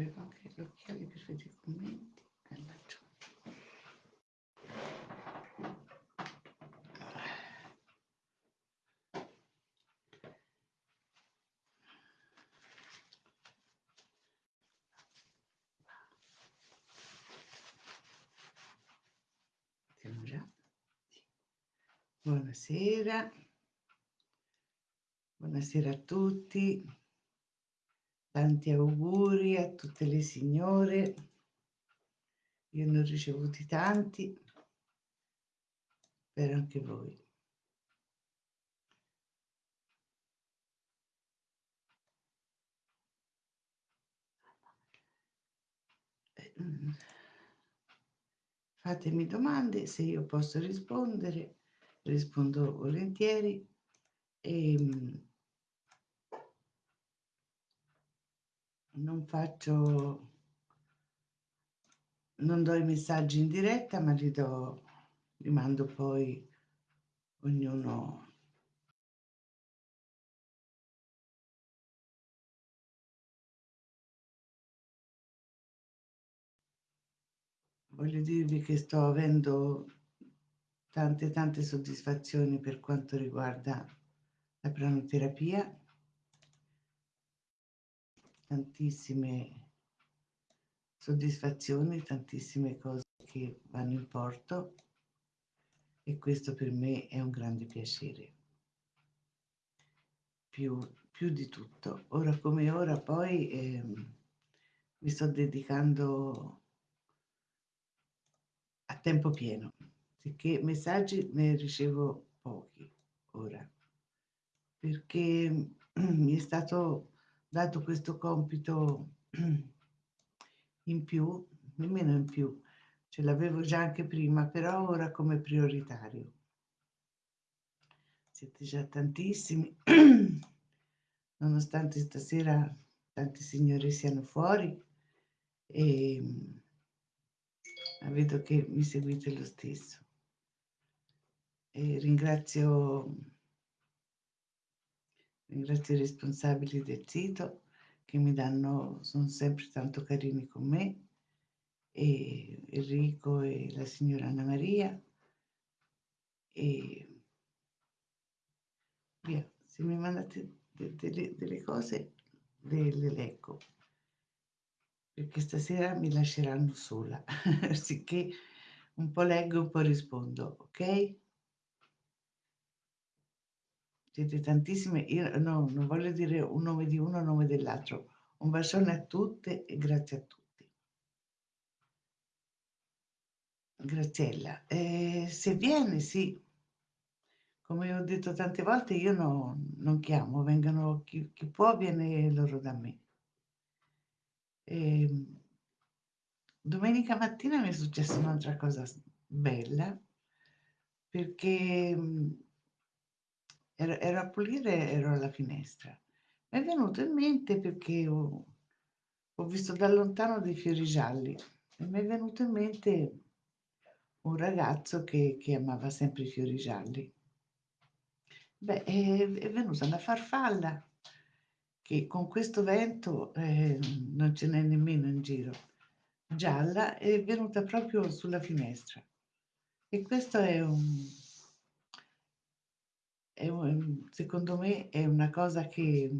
avevo anche gli occhiali per vedere i commenti. E già. Buonasera. Buonasera a tutti. Tanti auguri a tutte le signore. Io ne ho ricevuti tanti. Per anche voi. Fatemi domande, se io posso rispondere, rispondo volentieri. E, non faccio, non do i messaggi in diretta, ma li do, li mando poi ognuno. Voglio dirvi che sto avendo tante tante soddisfazioni per quanto riguarda la pranoterapia tantissime soddisfazioni, tantissime cose che vanno in porto e questo per me è un grande piacere. Più, più di tutto. Ora come ora poi eh, mi sto dedicando a tempo pieno, sicché messaggi ne ricevo pochi ora, perché mi è stato dato questo compito in più, nemmeno in più, ce l'avevo già anche prima, però ora come prioritario. Siete già tantissimi, nonostante stasera tanti signori siano fuori e vedo che mi seguite lo stesso. E ringrazio Ringrazio i responsabili del sito che mi danno, sono sempre tanto carini con me, e Enrico e la signora Anna Maria. E via, se mi mandate de delle, delle cose le, le leggo, perché stasera mi lasceranno sola, sicché un po' leggo, un po' rispondo, ok? Siete tantissime, io no, non voglio dire un nome di uno, un nome dell'altro. Un bacione a tutte e grazie a tutti. Graziella, eh, se viene, sì. Come ho detto tante volte, io no, non chiamo, vengono chi, chi, può, viene loro da me. E, ehm, domenica mattina mi è successa un'altra cosa bella, perché ero, ero a pulire, ero alla finestra. Mi è venuto in mente perché ho, ho visto da lontano dei fiori gialli e mi è venuto in mente un ragazzo che, che amava sempre i fiori gialli. Beh, è, è, venuta una farfalla che con questo vento eh, non ce n'è nemmeno in giro, gialla, è venuta proprio sulla finestra. E questo è un, un, secondo me è una cosa che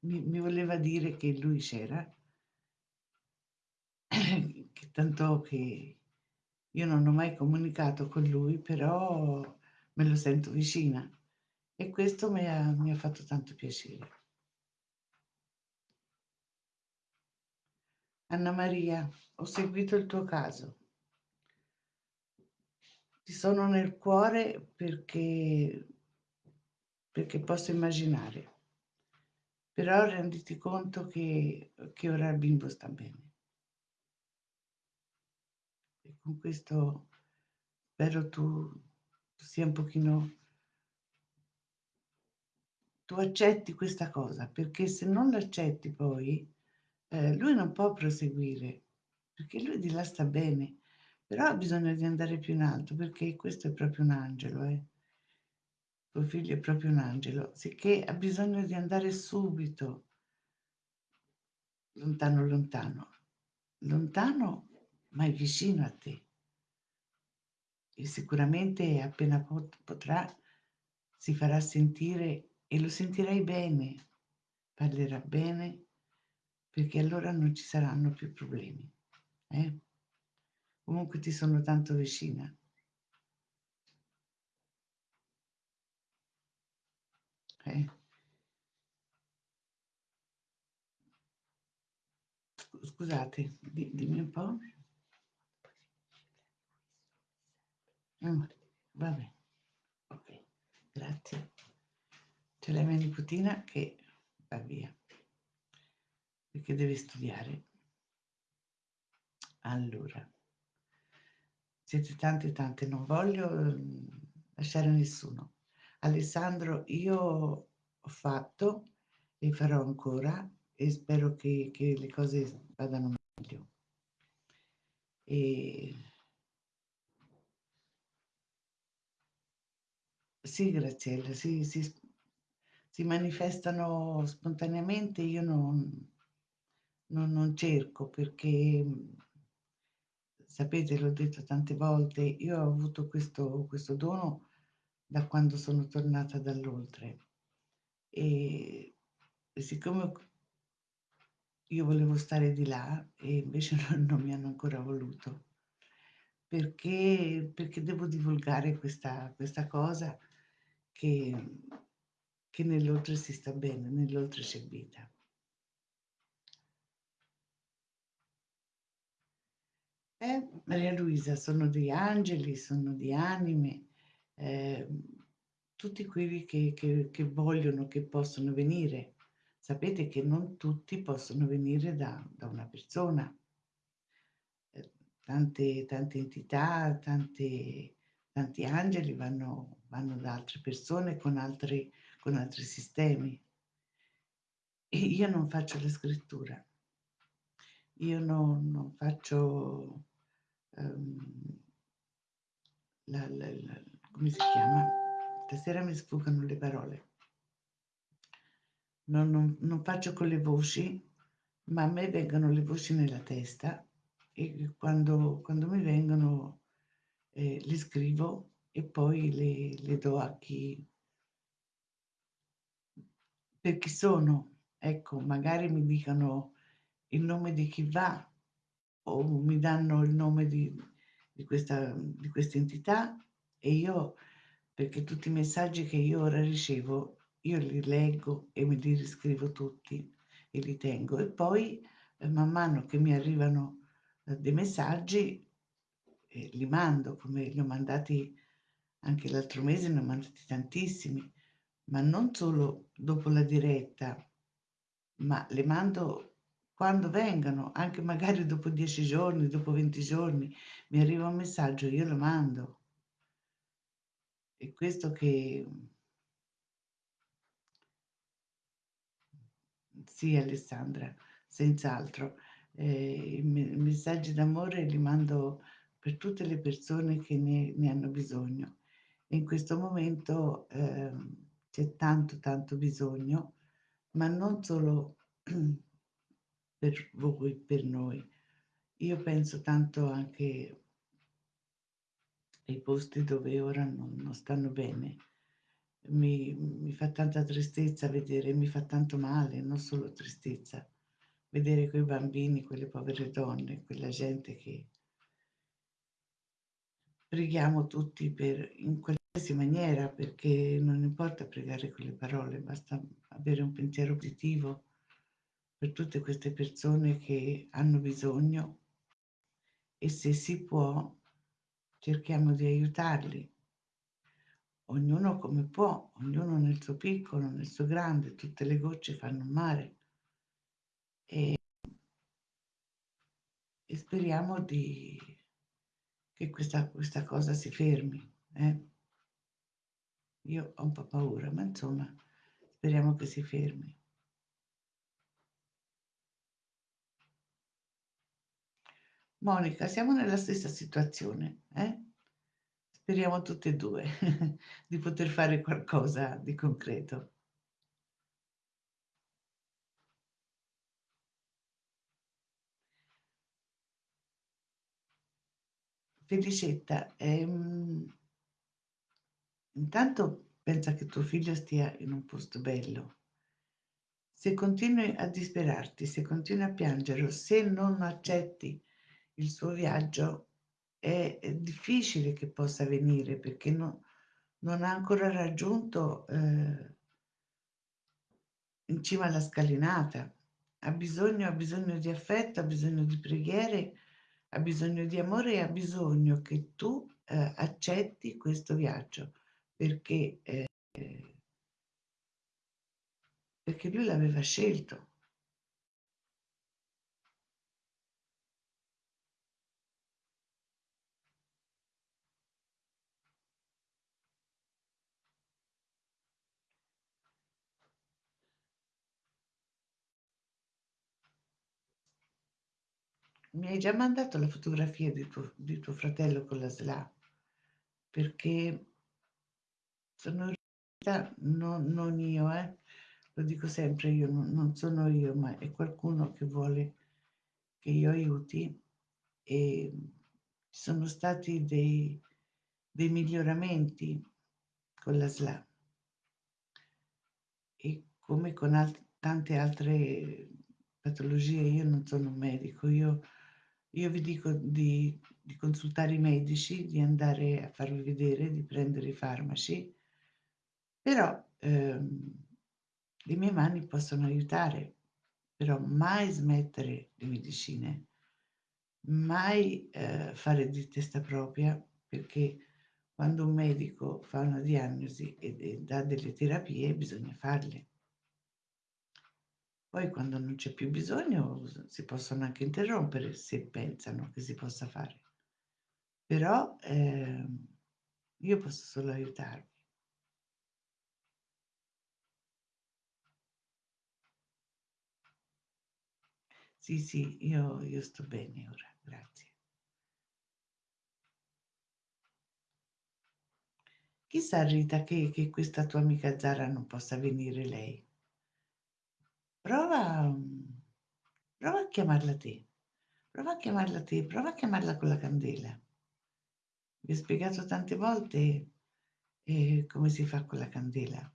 mi, mi voleva dire che lui c'era, che tanto che io non ho mai comunicato con lui, però me lo sento vicina e questo mi ha, mi ha fatto tanto piacere. Anna Maria, ho seguito il tuo caso. Ti sono nel cuore perché perché posso immaginare. Però renditi conto che, che ora il bimbo sta bene. E con questo spero tu, tu sia un pochino... Tu accetti questa cosa, perché se non l'accetti poi, eh, lui non può proseguire, perché lui di là sta bene, però ha bisogno di andare più in alto, perché questo è proprio un angelo, eh tuo figlio è proprio un angelo, sicché ha bisogno di andare subito lontano lontano lontano, ma è vicino a te. E sicuramente appena pot potrà si farà sentire e lo sentirai bene, parlerà bene, perché allora non ci saranno più problemi, eh. Comunque ti sono tanto vicina. Eh. scusate, di dimmi un po'. Mh, va bene. Okay, grazie. C'è la mia nipotina che va via. Perché deve studiare. Allora siete tante, tante, non voglio, uhm, lasciare nessuno. Alessandro, io ho fatto e farò ancora e spero che che le cose vadano meglio. E Sì, Graziella, si s si manifestano spontaneamente, io non non non cerco perché, sapete, l'ho detto tante volte, io ho avuto questo questo dono da quando sono tornata dall'oltre. E siccome io volevo stare di là e invece non non mi hanno ancora voluto. Perché perché devo divulgare questa questa cosa che che nell'oltre si sta bene, nell'oltre c'è vita. Eh, Maria Luisa, sono degli angeli, sono di anime, ehm, tutti quelli che che che vogliono, che possono venire. Sapete che non tutti possono venire da da una persona. Ehm, tante tante entità, tante tanti angeli vanno vanno da altre persone con altri con altri sistemi. E io non faccio la scrittura. Io non non faccio, ehm la la la come si chiama? Stasera mi sfuggono le parole. Non non non faccio con le voci, ma a me vengono le voci nella testa e quando quando mi vengono, ehm, le scrivo e poi le le do a chi per chi sono. Ecco, magari mi dicono il nome di chi va o mi danno il nome di di questa di questa entità e io perché tutti i messaggi che io ora ricevo, io li leggo e me li riscrivo tutti e li tengo. E poi, ehm, man mano che mi arrivano, ehm, dei messaggi, ehm, li mando, come li ho mandati anche l'altro mese, ne ho mandati tantissimi, ma non solo dopo la diretta, ma le mando quando vengano, anche magari dopo 10 giorni, dopo 20 giorni, mi arriva un messaggio, io lo mando. È questo che Sì, Alessandra, senz'altro. Ehm, i me messaggi d'amore li mando per tutte le persone che ne ne hanno bisogno. In questo momento, ehm, c'è tanto, tanto bisogno, ma non solo per voi, per noi. Io penso tanto anche ai posti dove ora non non stanno bene. Mi mi fa tanta tristezza vedere, mi fa tanto male, non solo tristezza, vedere quei bambini, quelle povere donne, quella gente che preghiamo tutti per in qualsiasi maniera, perché non importa pregare con le parole, basta avere un pensiero positivo per tutte queste persone che hanno bisogno e se si può cerchiamo di aiutarli. Ognuno come può, ognuno nel suo piccolo, nel suo grande, tutte le gocce fanno mare. E e speriamo di che questa questa cosa si fermi, eh. Io ho un po' paura, ma insomma speriamo che si fermi. Monica, siamo nella stessa situazione, eh. Speriamo tutte e 2 di poter fare qualcosa di concreto. Felicetta, ehm intanto pensa che tuo figlio stia in un posto bello. Se continui a disperarti, se continui a piangere se non accetti il suo viaggio, è difficile che possa venire perché no non ha ancora raggiunto, ehm in cima alla scalinata. Ha bisogno ha bisogno di affetto, ha bisogno di preghiere, ha bisogno di amore e ha bisogno che tu, ehm, accetti questo viaggio perché, ehm perché lui l'aveva scelto. Mi hai già mandato la fotografia di tuo di tuo fratello con la SLA? Perché sono riuscita non non io eh, lo dico sempre io, non sono io, ma è qualcuno che vuole che io aiuti, ehm, ci sono stati dei dei miglioramenti con la SLA. E come con alt tante altre patologie, io non sono un medico, io io vi dico di di consultare i medici, di andare a farvi vedere, di prendere i farmaci, però, ehm, le mie mani possono aiutare, però mai smettere le medicine, mai, ehm, fare di testa propria, perché quando un medico fa una diagnosi e e dà delle terapie bisogna farle. Poi quando non c'è più bisogno si possono anche interrompere se pensano che si possa fare. Però, ehm, io posso solo aiutarvi. Sì, sì, io io sto bene ora, grazie. Chissà Rita che che questa tua amica Zara non possa venire lei. Prova prova a chiamarla te. Prova a chiamarla te, prova a chiamarla con la candela. Vi ho spiegato tante volte, ehm, come si fa con la candela.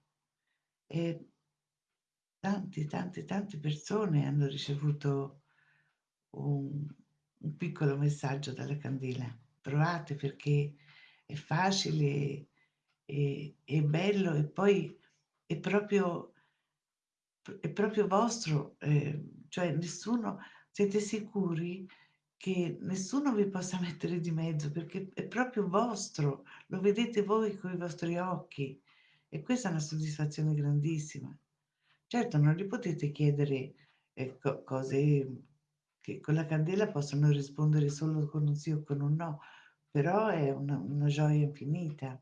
E tanti, tante, tante persone hanno ricevuto un un piccolo messaggio dalla candela. Provate perché è facile, e è bello e poi è proprio è proprio vostro, ehm, cioè nessuno siete sicuri che nessuno vi possa mettere di mezzo perché è proprio vostro, lo vedete voi coi vostri occhi e questa è una soddisfazione grandissima. Certo, non gli potete chiedere, ehm, co cose che con la candela possono rispondere solo con un sì o con un no, però è una una gioia infinita.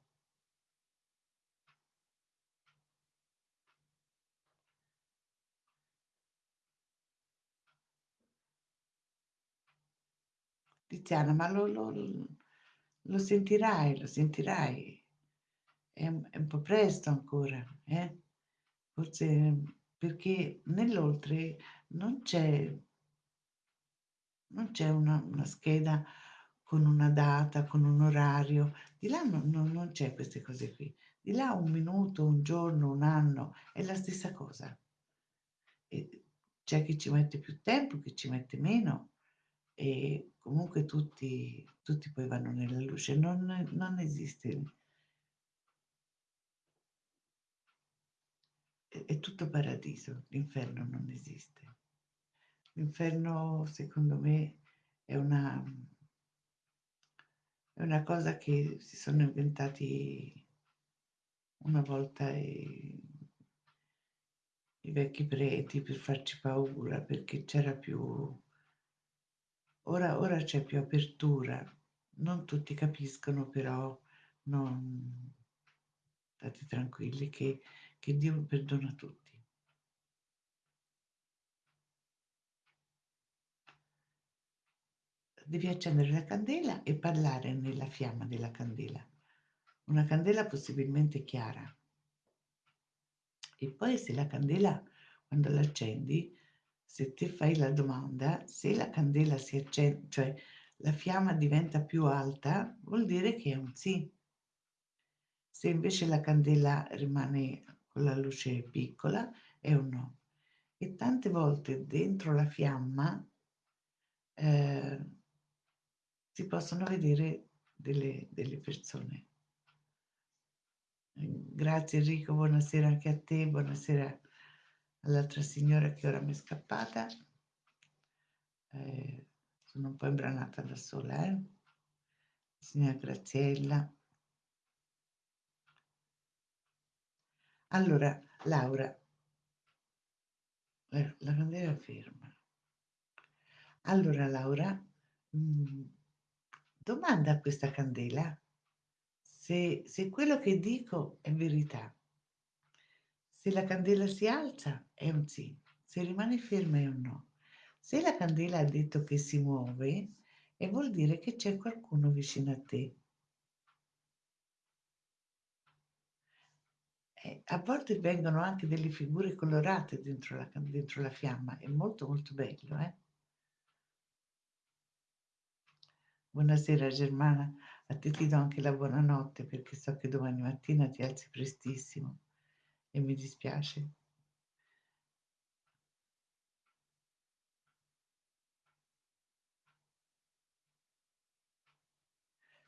Tiziana, ma lo lo lo sentirai, lo sentirai. È un è un po' presto ancora, eh. Forse perché nell'oltre non c'è non c'è una una scheda con una data, con un orario. Di là non non non c'è queste cose qui. Di là 1 minuto, 1 giorno, 1 anno, è la stessa cosa. E c'è chi ci mette più tempo, chi ci mette meno e comunque tutti tutti poi vanno nella luce. Non non esiste è tutto paradiso, l'inferno non esiste. L'inferno secondo me è una è una cosa che si sono inventati una volta i i vecchi preti per farci paura, perché c'era più ora ora c'è più apertura. Non tutti capiscono, però non state tranquilli che che Dio perdona tutti. Devi accendere la candela e parlare nella fiamma della candela. Una candela possibilmente chiara. E poi se la candela quando l'accendi, se te fai la domanda, se la candela si accen cioè la fiamma diventa più alta, vuol dire che è un sì. Se invece la candela rimane con la luce piccola, è un no. E tante volte dentro la fiamma eh, si possono vedere delle, delle persone. Grazie Enrico, buonasera anche a te, buonasera all'altra signora che ora mi è scappata. Eh, sono un po' imbranata da sola, eh? Signora Graziella. Allora, Laura, eh, la candela ferma. Allora, Laura, mm, domanda a questa candela se, se quello che dico è verità. Se la candela si alza è un sì, se rimane ferma è un no. Se la candela ha detto che si muove, e vuol dire che c'è qualcuno vicino a te. Eh, a volte vengono anche delle figure colorate dentro la, dentro la fiamma, è molto molto bello. Eh? Buonasera Germana, a te ti do anche la buonanotte perché so che domani mattina ti alzi prestissimo e mi dispiace.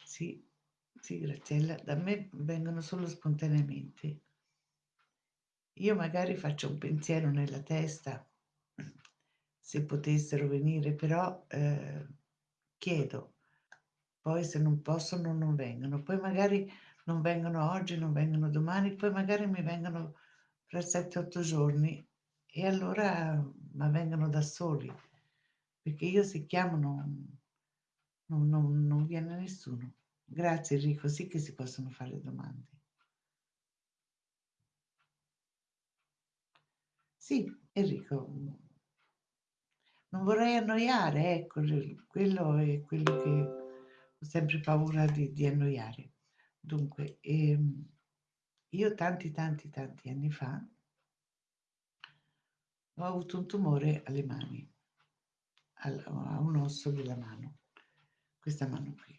Sì, sì, Graziella, da me vengono solo spontaneamente. Io magari faccio un pensiero nella testa, se potessero venire, però eh, chiedo, poi se non possono non vengono, poi magari non vengono oggi, non vengono domani, poi magari mi vengono fra 7-8 giorni e allora ma vengono da soli, perché io se chiamo non, non, non, non viene nessuno. Grazie Enrico, sì che si possono fare domande. Sì, Enrico, non vorrei annoiare, ecco, quello è quello che ho sempre paura di, di annoiare. Dunque, ehm, io tanti, tanti, tanti anni fa ho avuto un tumore alle mani, al, a un osso della mano, questa mano qui.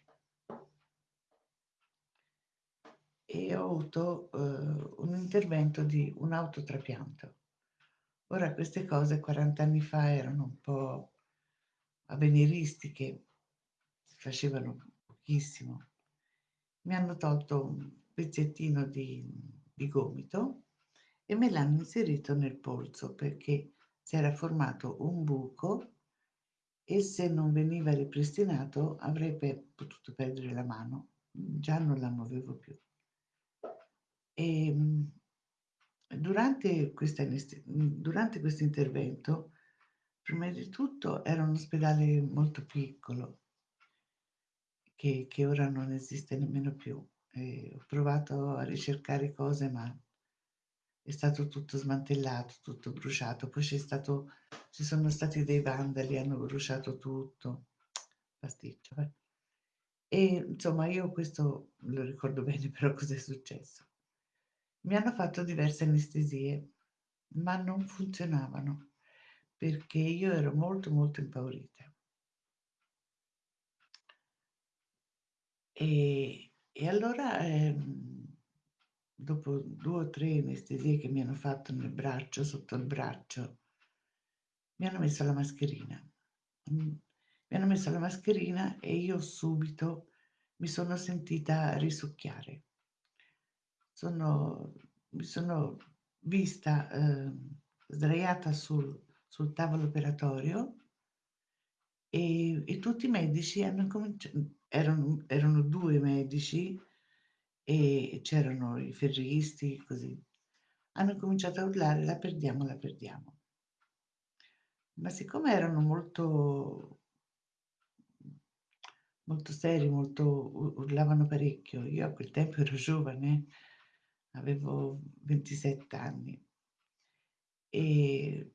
E ho avuto eh, un intervento di un autotrapianto Ora queste cose 40 anni fa erano un po' avveniristiche, si facevano pochissimo. Mi hanno tolto un pezzettino di, di gomito e me l'hanno inserito nel polso perché si era formato un buco e se non veniva ripristinato avrei potuto perdere la mano. Già non la muovevo più. E ehm, Durante, durante questo intervento, prima di tutto era un ospedale molto piccolo, che, che ora non esiste nemmeno più. E ho provato a ricercare cose, ma è stato tutto smantellato, tutto bruciato. Poi stato, ci sono stati dei vandali, hanno bruciato tutto. Pasticcio. Eh. E insomma, io questo lo ricordo bene, però cos'è successo? Mi hanno fatto diverse anestesie, ma non funzionavano perché io ero molto molto impaurita. E, e allora, ehm, dopo due o tre anestesie che mi hanno fatto nel braccio, sotto il braccio, mi hanno messo la mascherina. Mm, mi hanno messo la mascherina e io subito mi sono sentita risucchiare sono, mi sono vista eh, sdraiata sul, sul, tavolo operatorio e, e, tutti i medici hanno cominciato, erano, erano due medici e c'erano i ferristi, così, hanno cominciato a urlare la perdiamo, la perdiamo. Ma siccome erano molto, molto seri, molto, urlavano parecchio, io a quel tempo ero giovane, avevo 27 anni e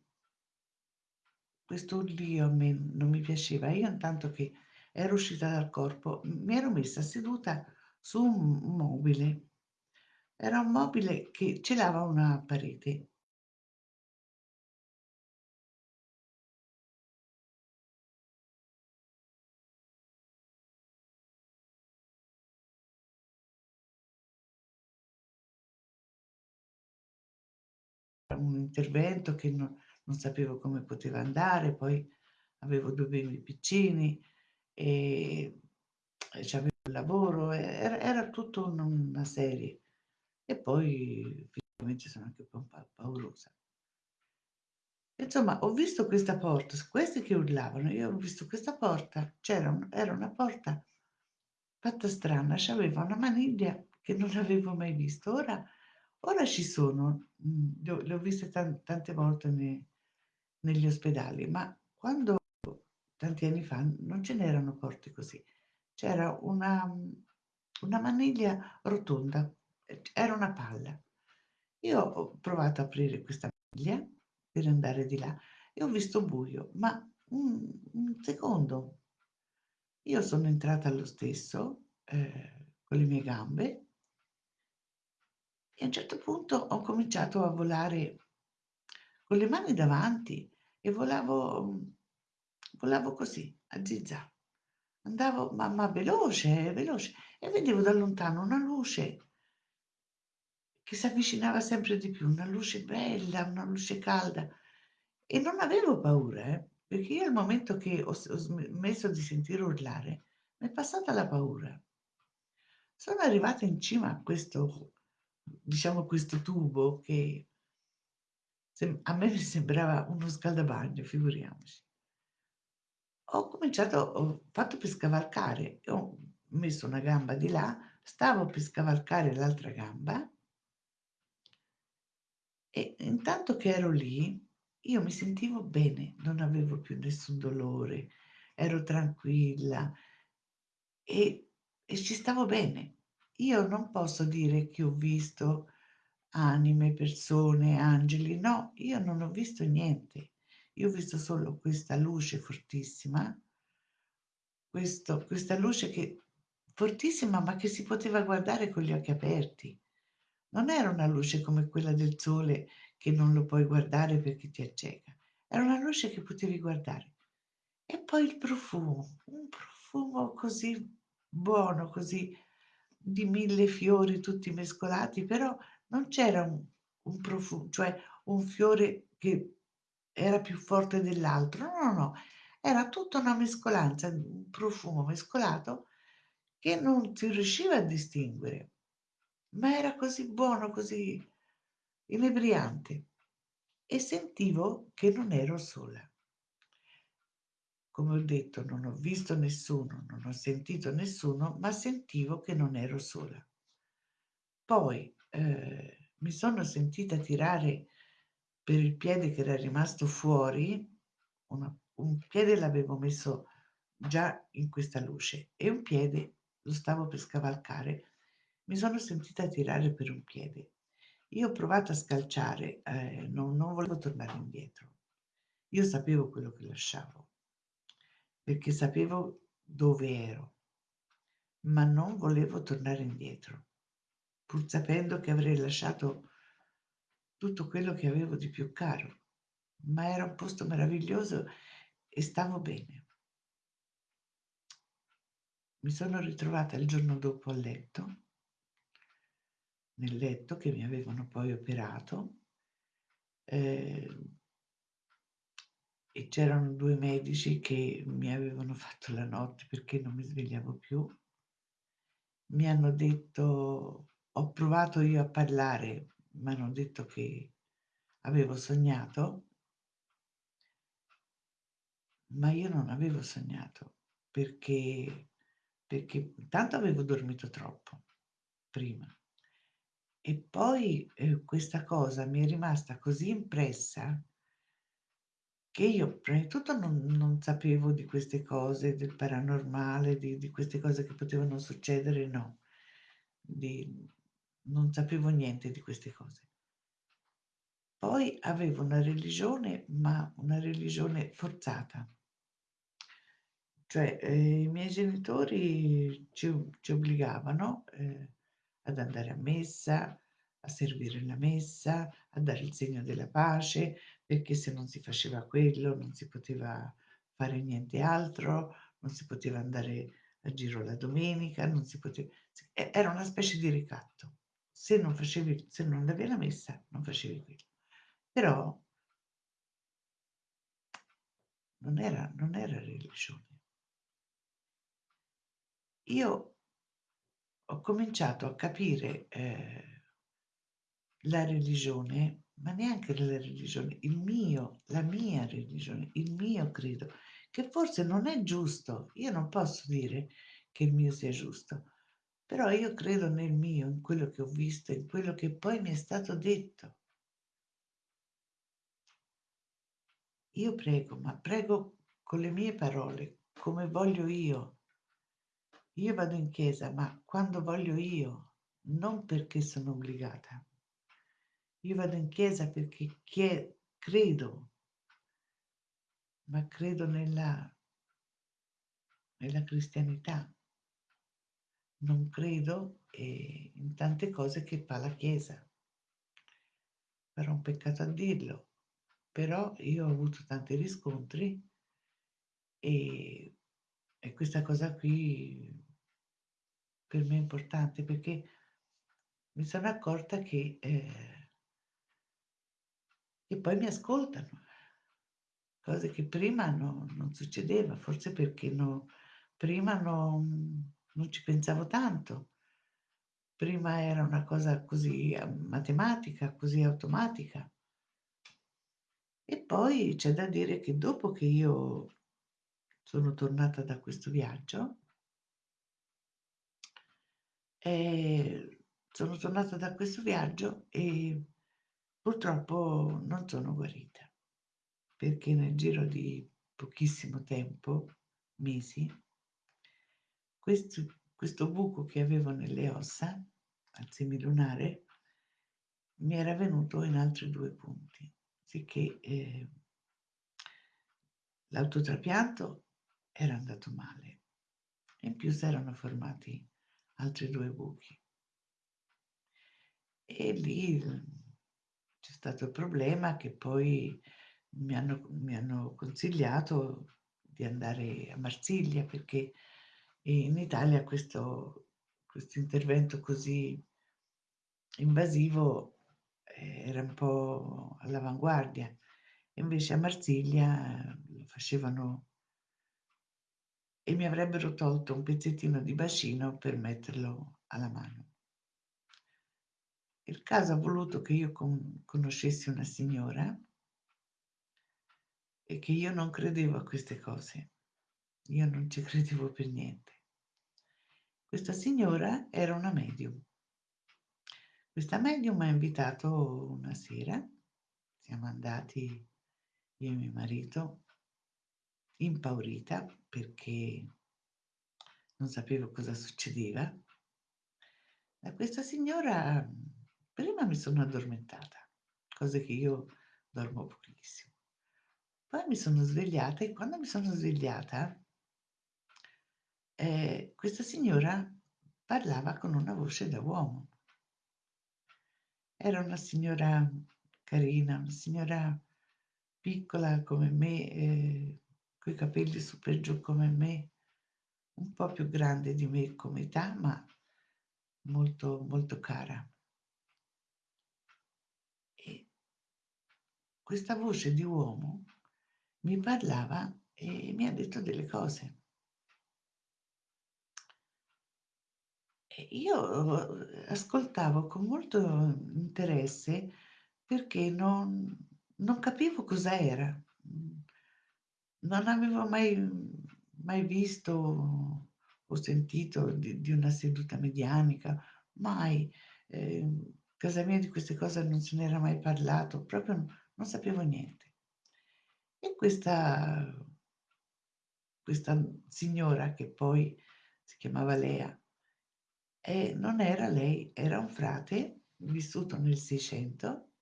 questo urlio a me non mi piaceva. Io intanto che ero uscita dal corpo, mi ero messa seduta su un mobile. Era un mobile che celava una parete. un intervento che non, non, sapevo come poteva andare, poi avevo due bimbi piccini, e c'avevo il lavoro, era era tutto un una serie. E poi fisicamente sono anche un po' pa paurosa. Insomma, ho visto questa porta, questi che urlavano, io ho visto questa porta, c'era un era una porta fatta strana, c'aveva una maniglia che non avevo mai visto. Ora ora ci sono, mhmm, le ho le ho viste tan tante volte ne negli ospedali, ma quando tanti anni fa non ce n'erano porte così. C'era una una maniglia rotonda, era una palla. Io ho provato a aprire questa maniglia per andare di là e ho visto buio, ma un un secondo. Io sono entrata lo stesso, ehm, con le mie gambe e a un certo punto ho cominciato a volare con le mani davanti e volavo volavo così, a zig-zag. Andavo ma veloce, veloce e vedevo da lontano una luce che s'avvicinava sempre di più, una luce bella, una luce calda e non avevo paura, eh, perché io al momento che ho ho smesso di sentire urlare, m'è passata la paura. Sono arrivata in cima a questo diciamo questo tubo che a me mi sembrava uno scaldabagno, figuriamoci. Ho cominciato ho fatto per scavalcare ho messo una gamba di là, stavo per scavalcare l'altra gamba e intanto che ero lì, io mi sentivo bene, non avevo più nessun dolore, ero tranquilla e e ci stavo bene. Io non posso dire che ho visto anime, persone, angeli, no, io non ho visto niente. Io ho visto solo questa luce fortissima, questo questa luce che fortissima, ma che si poteva guardare con gli occhi aperti. Non era una luce come quella del sole che non lo puoi guardare perché ti acceca. Era una luce che potevi guardare. E poi il profumo, un profumo così buono, così di 1000 fiori tutti mescolati, però non c'era un un profu cioè un fiore che era più forte dell'altro. No, no, no, era tutta una mescolanza, un profumo mescolato che non si riusciva a distinguere, ma era così buono, così inebriante e sentivo che non ero sola. Come ho detto, non ho visto nessuno, non ho sentito nessuno, ma sentivo che non ero sola. Poi, ehm, mi sono sentita tirare per il piede che era rimasto fuori, una un piede l'avevo messo già in questa luce e un piede lo stavo per scavalcare. Mi sono sentita tirare per un piede. Io ho provato a scalciare, ehm, non non volevo tornare indietro. Io sapevo quello che lasciavo, perché sapevo dove ero, ma non volevo tornare indietro, pur sapendo che avrei lasciato tutto quello che avevo di più caro, ma era un posto meraviglioso e stavo bene. Mi sono ritrovata il giorno dopo a letto, nel letto che mi avevano poi operato, ehm e c'erano 2 medici che mi avevano fatto la notte perché non mi svegliavo più. Mi hanno detto ho provato io a parlare, m'hanno detto che avevo sognato ma io non avevo sognato, perché perché intanto avevo dormito troppo prima e poi, ehm, questa cosa mi è rimasta così impressa che io prima di tutto non non sapevo di queste cose, del paranormale, di di queste cose che potevano succedere, no. Di non sapevo niente di queste cose. Poi avevo una religione, ma una religione forzata. Cioè, ehm, i miei genitori ci ci obbligavano, ehm, ad andare a messa, a servire la messa, a dare il segno della pace, perché se non si faceva quello non si poteva fare niente altro, non si poteva andare a giro la domenica, non si pote s e era una specie di ricatto. Se non facevi se non andavi alla messa, non facevi quello. Però non era non era religione. Io ho cominciato a capire, ehm la religione, ma neanche la religione, il mio la mia religione, il mio credo, che forse non è giusto. Io non posso dire che il mio sia giusto, però io credo nel mio, in quello che ho visto, in quello che poi mi è stato detto. Io prego, ma prego con le mie parole, come voglio io. Io vado in chiesa, ma quando voglio io, non perché sono obbligata. Io vado in chiesa perché chie credo, ma credo nella nella cristianità. Non credo, in tante cose che fa la Chiesa. Però un peccato a dirlo. Però io ho avuto tanti riscontri e e questa cosa qui per me è importante perché mi sono accorta che ehm che poi mi ascoltano. Cose che prima no non succedeva, forse perché no prima non non ci pensavo tanto. Prima era una cosa così a matematica, così automatica. E poi c'è da dire che dopo che io sono tornata da questo viaggio ehm, sono tornata da questo viaggio e purtroppo non sono guarita, perché nel giro di pochissimo tempo, mesi questo questo buco che avevo nelle ossa, al semilunare, mi era venuto in altri 2 punti, sicché, ehm l'autotrapianto era andato male in più s'erano formati altri 2 buchi. E lì, uhm, c'è stato il problema che poi mi hanno mi hanno consigliato di andare a Marsiglia perché in Italia questo questo intervento così invasivo era un po' all'avanguardia. Invece a Marsiglia lo facevano e mi avrebbero tolto un pezzettino di bacino per metterlo alla mano. Il caso ha voluto che io con conoscessi una signora e che io non credevo a queste cose. Io non ci credevo per niente. Questa signora era una medium. Questa medium m'ha invitato una sera, siamo andati io e mio marito, impaurita perché non sapevo cosa succedeva. Da questa signora prima mi sono addormentata, cose che io dormo pochissimo. Poi mi sono svegliata e quando mi sono svegliata ehm, questa signora parlava con una voce da uomo. Era una signora carina, una signora piccola come me, ehm, coi capelli su per giù come me, un po' più grande di me come età, ma molto, molto cara. E questa voce di uomo mi parlava e mi ha detto delle cose. Io ascoltavo con molto interesse perché non non capivo cosa era. Mhmm, non avevo mai mai visto o sentito di di una seduta medianica, mai. Ehm, casa mia di queste cose non se n'era mai parlato, proprio non sapevo niente. E questa questa signora che poi si chiamava Lea e non era lei, era un frate vissuto nel '600,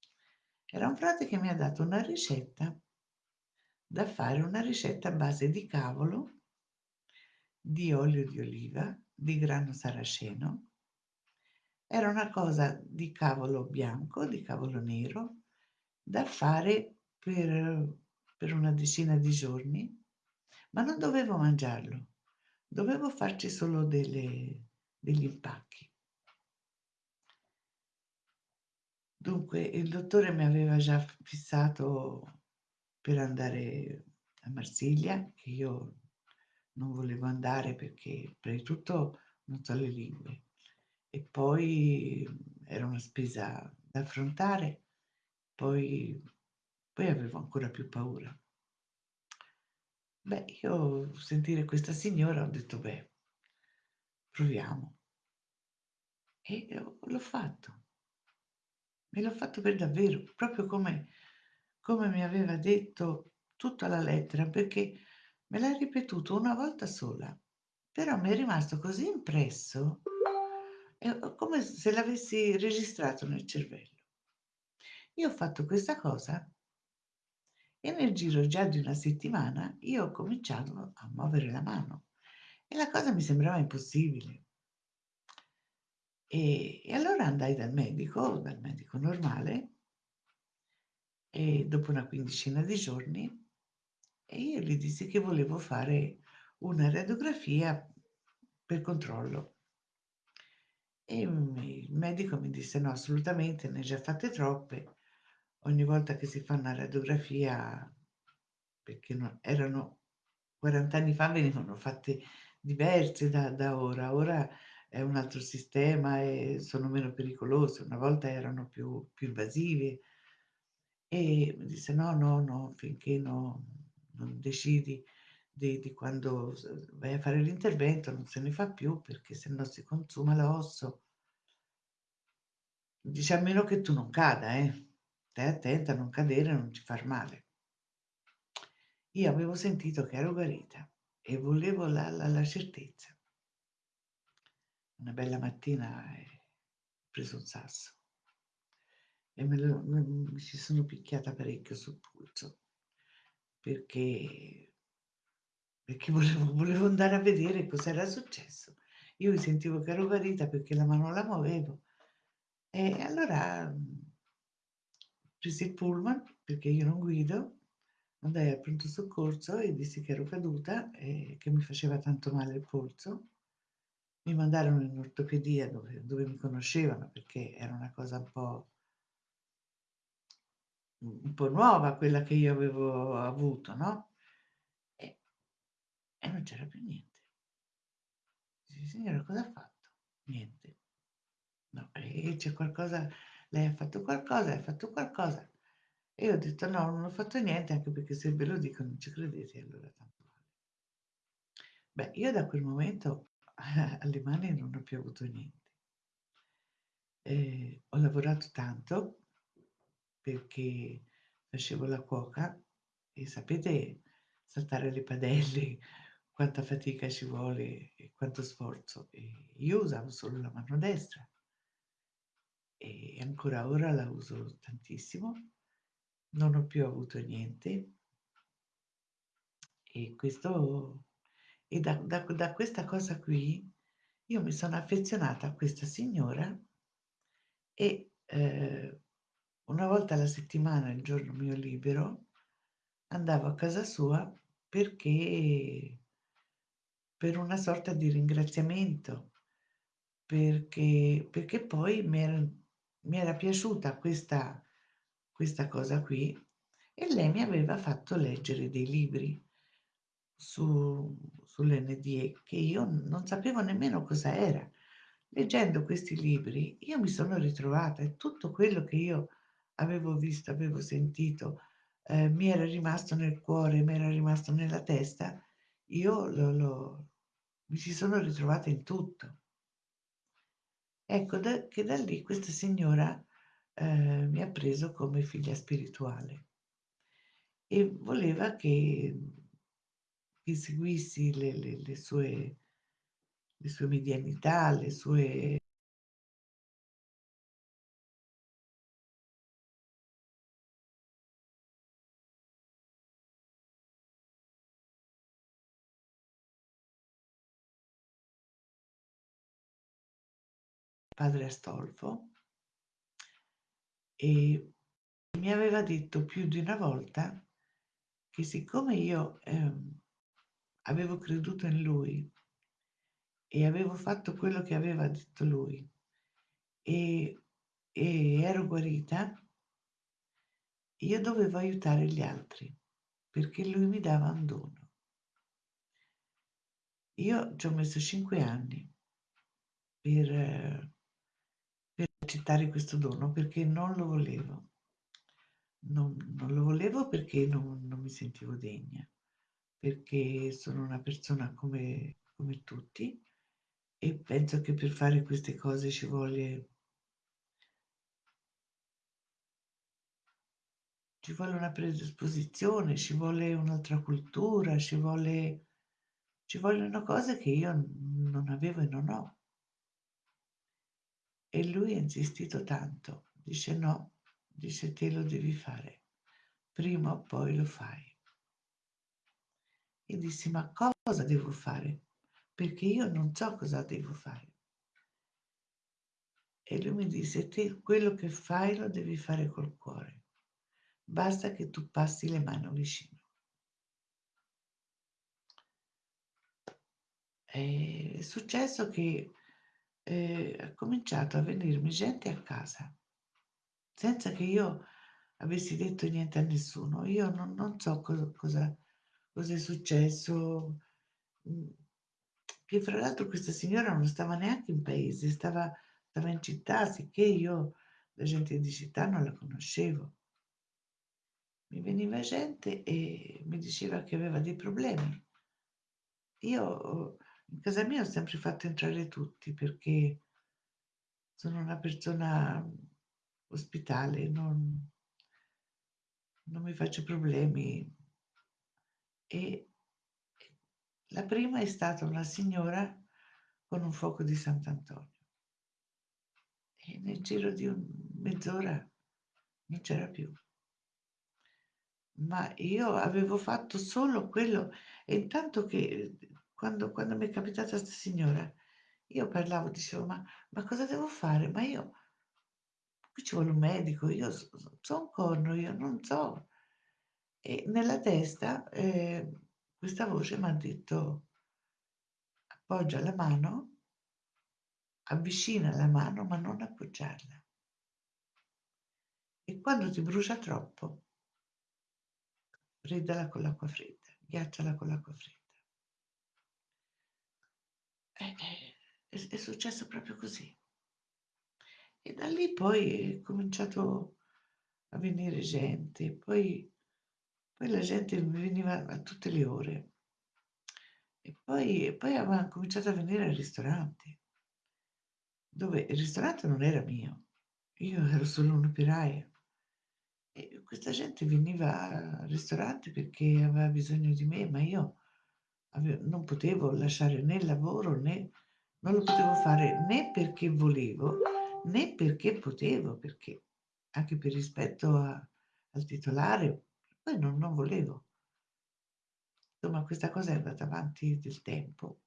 era un frate che mi ha dato una ricetta da fare, una ricetta a base di cavolo, di olio di oliva, di grano saraceno. Era una cosa di cavolo bianco, di cavolo nero, da fare per per una decina di giorni, ma non dovevo mangiarlo, dovevo farci solo delle degli impacchi. Dunque, il dottore mi aveva già fissato per andare a Marsiglia, che io non volevo andare perché prima di tutto non so le lingue e poi era una spesa da affrontare, poi poi avevo ancora più paura. Beh, io sentire questa signora ho detto: "Beh, proviamo." E l'ho fatto. E l'ho fatto per davvero, proprio come come mi aveva detto tutto alla lettera, perché me l'ha ripetuto una volta sola, però mi è rimasto così impresso, è come se l'avessi registrato nel cervello. Io ho fatto questa cosa e nel giro già di una settimana io ho cominciato a muovere la mano e la cosa mi sembrava impossibile. E e allora andai dal medico, dal medico normale e dopo una quindicina di giorni e io gli dissi che volevo fare una radiografia per controllo. E il medico mi disse: "No, assolutamente, ne hai già fatte troppe. Ogni volta che si fa una radiografia" perché no erano 40 anni fa venivano fatte diverse da da ora. Ora è un altro sistema e sono meno pericolose. Una volta erano più più invasive. E mi disse: "No, no, no, finché no non decidi di di quando vai a fare l'intervento non se ne fa più perché se no si consuma l'osso." Dice: "A meno che tu non cada, eh. Stai attenta a non cadere, non ti far male." Io avevo sentito che ero guarita e volevo la la la certezza. Una bella mattina, ho preso un sasso e me lo m mi ci sono picchiata parecchio sul polso perché perché volevo volevo andare a vedere cos'era successo. Io mi sentivo che ero guarita perché la mano la muovevo. E allora, mhmm presi il pullman, perché io non guido, andai al pronto soccorso e dissi che ero caduta e che mi faceva tanto male il polso. Mi mandarono in ortopedia dove dove mi conoscevano perché era una cosa un po' un po' nuova quella che io avevo avuto, no, e e non c'era più niente. Dici: "Signora cosa ha fatto?" "Niente." "No, e c'è qualcosa lei ha fatto qualcosa, hai fatto qualcosa?" E io ho detto: "No, non ho fatto niente, anche perché se ve lo dico non ci credete, allora tanto vale." Beh, io da quel momento alle mani non ho più avuto niente. Ehm, ho lavorato tanto perché facevo la cuoca e sapete saltare le padelle, quanta fatica ci vuole e quanto sforzo. E io usavo solo la mano destra. E ancora ora la uso tantissimo. Non ho più avuto niente. E questo e da da da questa cosa qui io mi sono affezionata a questa signora e, ehm, una volta alla settimana, il giorno mio libero, andavo a casa sua perché per una sorta di ringraziamento, perché perché poi mi era mi era piaciuta questa questa cosa qui e lei mi aveva fatto leggere dei libri su sull'NDE che io non sapevo nemmeno cosa era. Leggendo questi libri io mi sono ritrovata e tutto quello che io avevo visto, avevo sentito, ehm, mi era rimasto nel cuore, mi era rimasto nella testa, io lo lo mi ci sono ritrovata in tutto. Ecco da che da lì questa signora, ehm, mi ha preso come figlia spirituale e voleva che che seguissi le le le sue le sue medianità, le sue padre Astolfo e mi aveva detto più di una volta che siccome io, ehm, avevo creduto in lui e avevo fatto quello che aveva detto lui e e ero guarita, io dovevo aiutare gli altri perché lui mi dava un dono. Io ci ho messo cinque anni per accettare questo dono perché non lo volevo. Non, non lo volevo perché non, non, mi sentivo degna, perché sono una persona come, come tutti e penso che per fare queste cose ci vuole ci vuole una predisposizione, ci vuole un'altra cultura, ci vuole ci vogliono cose che io non avevo e non ho. E lui ha insistito tanto, dice no, dice te lo devi fare, prima o poi lo fai. E dissi ma cosa devo fare? Perché io non so cosa devo fare. E lui mi disse te quello che fai lo devi fare col cuore, basta che tu passi le mani vicino. È successo che eh, ha cominciato a venirmi gente a casa senza che io avessi detto niente a nessuno. Io non, non so cosa, cosa, cosa, è successo. Mm, che fra l'altro questa signora non stava neanche in paese, stava, stava in città, sicché io la gente di città non la conoscevo. Mi veniva gente e mi diceva che aveva dei problemi. Io in casa mia ho sempre fatto entrare tutti perché sono una persona ospitale, non, non mi faccio problemi. E la prima è stata una signora con un fuoco di Sant'Antonio. E nel giro di mezz'ora non c'era più. Ma io avevo fatto solo quello e intanto che quando, quando mi è capitata questa signora, io parlavo, dicevo, ma, ma cosa devo fare? Ma io qui ci vuole un medico, io so, un corno, io non so. E nella testa eh, questa voce mi ha detto appoggia la mano, avvicina la mano ma non appoggiarla. E quando ti brucia troppo, freddala con l'acqua fredda, ghiacciala con l'acqua fredda. E, è, è successo proprio così. E da lì poi è cominciato a venire gente, poi, poi la gente mi veniva a tutte le ore. E poi, poi aveva cominciato a venire al ristorante, dove il ristorante non era mio, io ero solo un'operaia. E questa gente veniva al ristorante perché aveva bisogno di me, ma io non potevo lasciare né il lavoro né non lo potevo fare né perché volevo né perché potevo, perché anche per rispetto a, al titolare, poi non, non volevo. Insomma, questa cosa è andata avanti del tempo.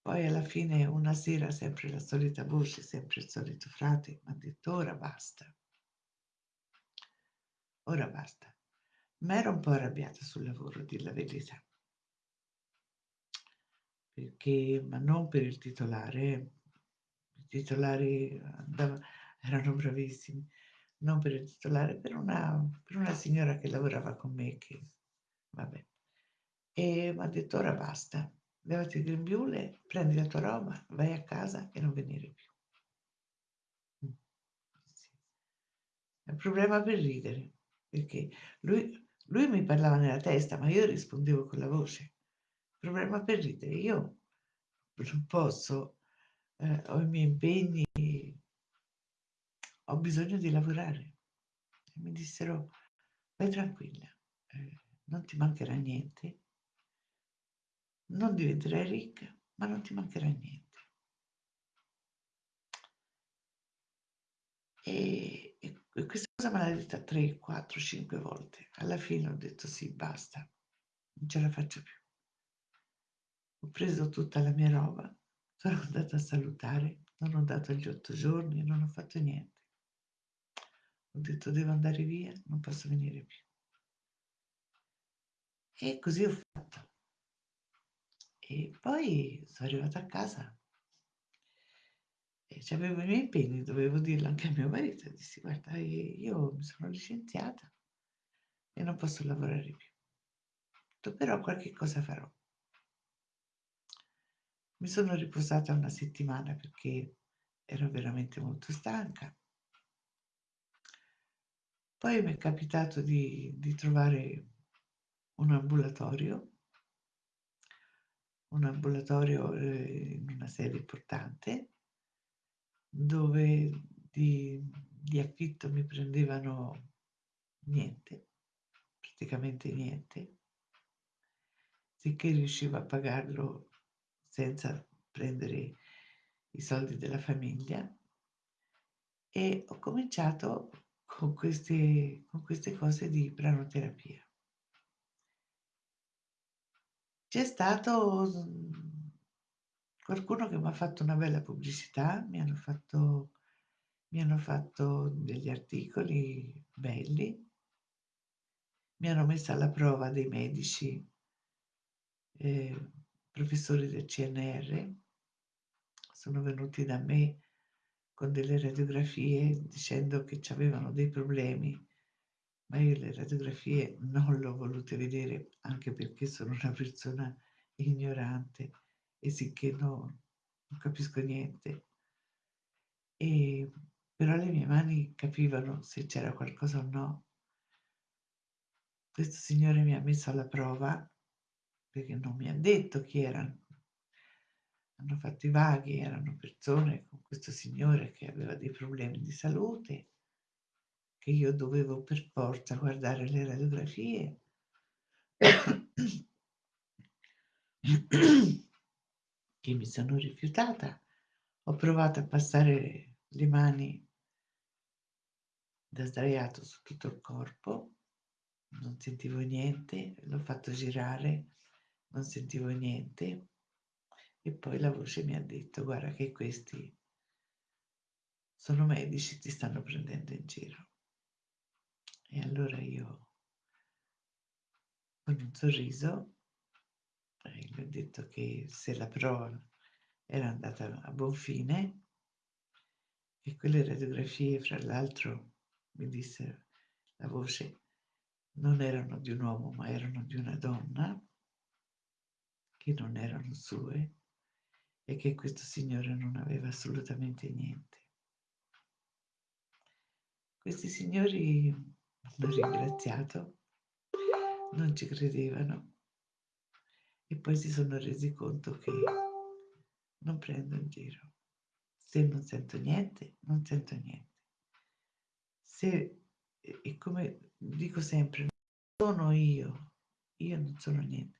Poi alla fine una sera sempre la solita voce, sempre il solito frate, mi ha detto ora basta. Ora basta. Ma ero un po' arrabbiata sul lavoro, a dir la verità. Perché, ma non per il titolare, i titolari andavano, erano bravissimi, non per il titolare, per una, per una signora che lavorava con me, che vabbè. E mi ha detto ora basta, levati il grembiule, prendi la tua roba, vai a casa e non venire più. Mm. È un problema per ridere, perché lui, lui mi parlava nella testa, ma io rispondevo con la voce. Problema per ridere, io non posso, eh, ho i miei impegni, ho bisogno di lavorare. E mi dissero, vai tranquilla, eh, non ti mancherà niente, non diventerai ricca, ma non ti mancherà niente. E, e, e questa cosa me l'ha detta 3, 4, 5 volte. Alla fine ho detto sì, basta, non ce la faccio più. Ho preso tutta la mia roba, sono andata a salutare, non ho dato gli otto giorni, non ho fatto niente. Ho detto devo andare via, non posso venire più. E così ho fatto. E poi sono arrivata a casa e c'avevo i miei impegni, dovevo dirlo anche a mio marito, dissi: "Guarda, io mi sono licenziata e non posso lavorare più. Però qualche cosa farò". Mi sono riposata una settimana perché ero veramente molto stanca. Poi m'è capitato di di trovare un ambulatorio un ambulatorio, ehm, in una sede importante dove di di affitto mi prendevano niente, praticamente niente. Sicché riuscivo a pagarlo senza prendere i soldi della famiglia. E ho cominciato con queste con queste cose di pranoterapia. C'è stato, mhmm, qualcuno che m'ha fatto una bella pubblicità, mi hanno fatto mi hanno fatto degli articoli belli. Mi hanno messo alla prova dei medici ehm, professori del CNR. Sono venuti da me con delle radiografie dicendo che c'avevano dei problemi, ma io le radiografie non le ho volute vedere, anche perché sono una persona ignorante e sicché no non capisco niente. Ehm, però le mie mani capivano se c'era qualcosa o no. Questo signore mi ha messo alla prova, perché non mi ha detto chi erano. Hanno fatto i vaghi, erano persone con questo signore che aveva dei problemi di salute che io dovevo per forza guardare le radiografie. Che mi sono rifiutata. Ho provato a passare le mani da sdraiato su tutto il corpo, non sentivo niente, l'ho fatto girare, non sentivo niente. E poi la voce mi ha detto: "Guarda che questi sono medici, ti stanno prendendo in giro". E allora io con un sorriso, ehm, gli ho detto che se la prova era andata a buon fine e quelle radiografie fra l'altro, mi disse la voce, non erano di un uomo, ma erano di una donna che non erano sue e che questo signore non aveva assolutamente niente. Questi signori m'hanno ringraziato, non ci credevano e poi si sono resi conto che non prendo in giro. Se non sento niente, non sento niente. Se e come dico sempre, sono io, io non sono niente,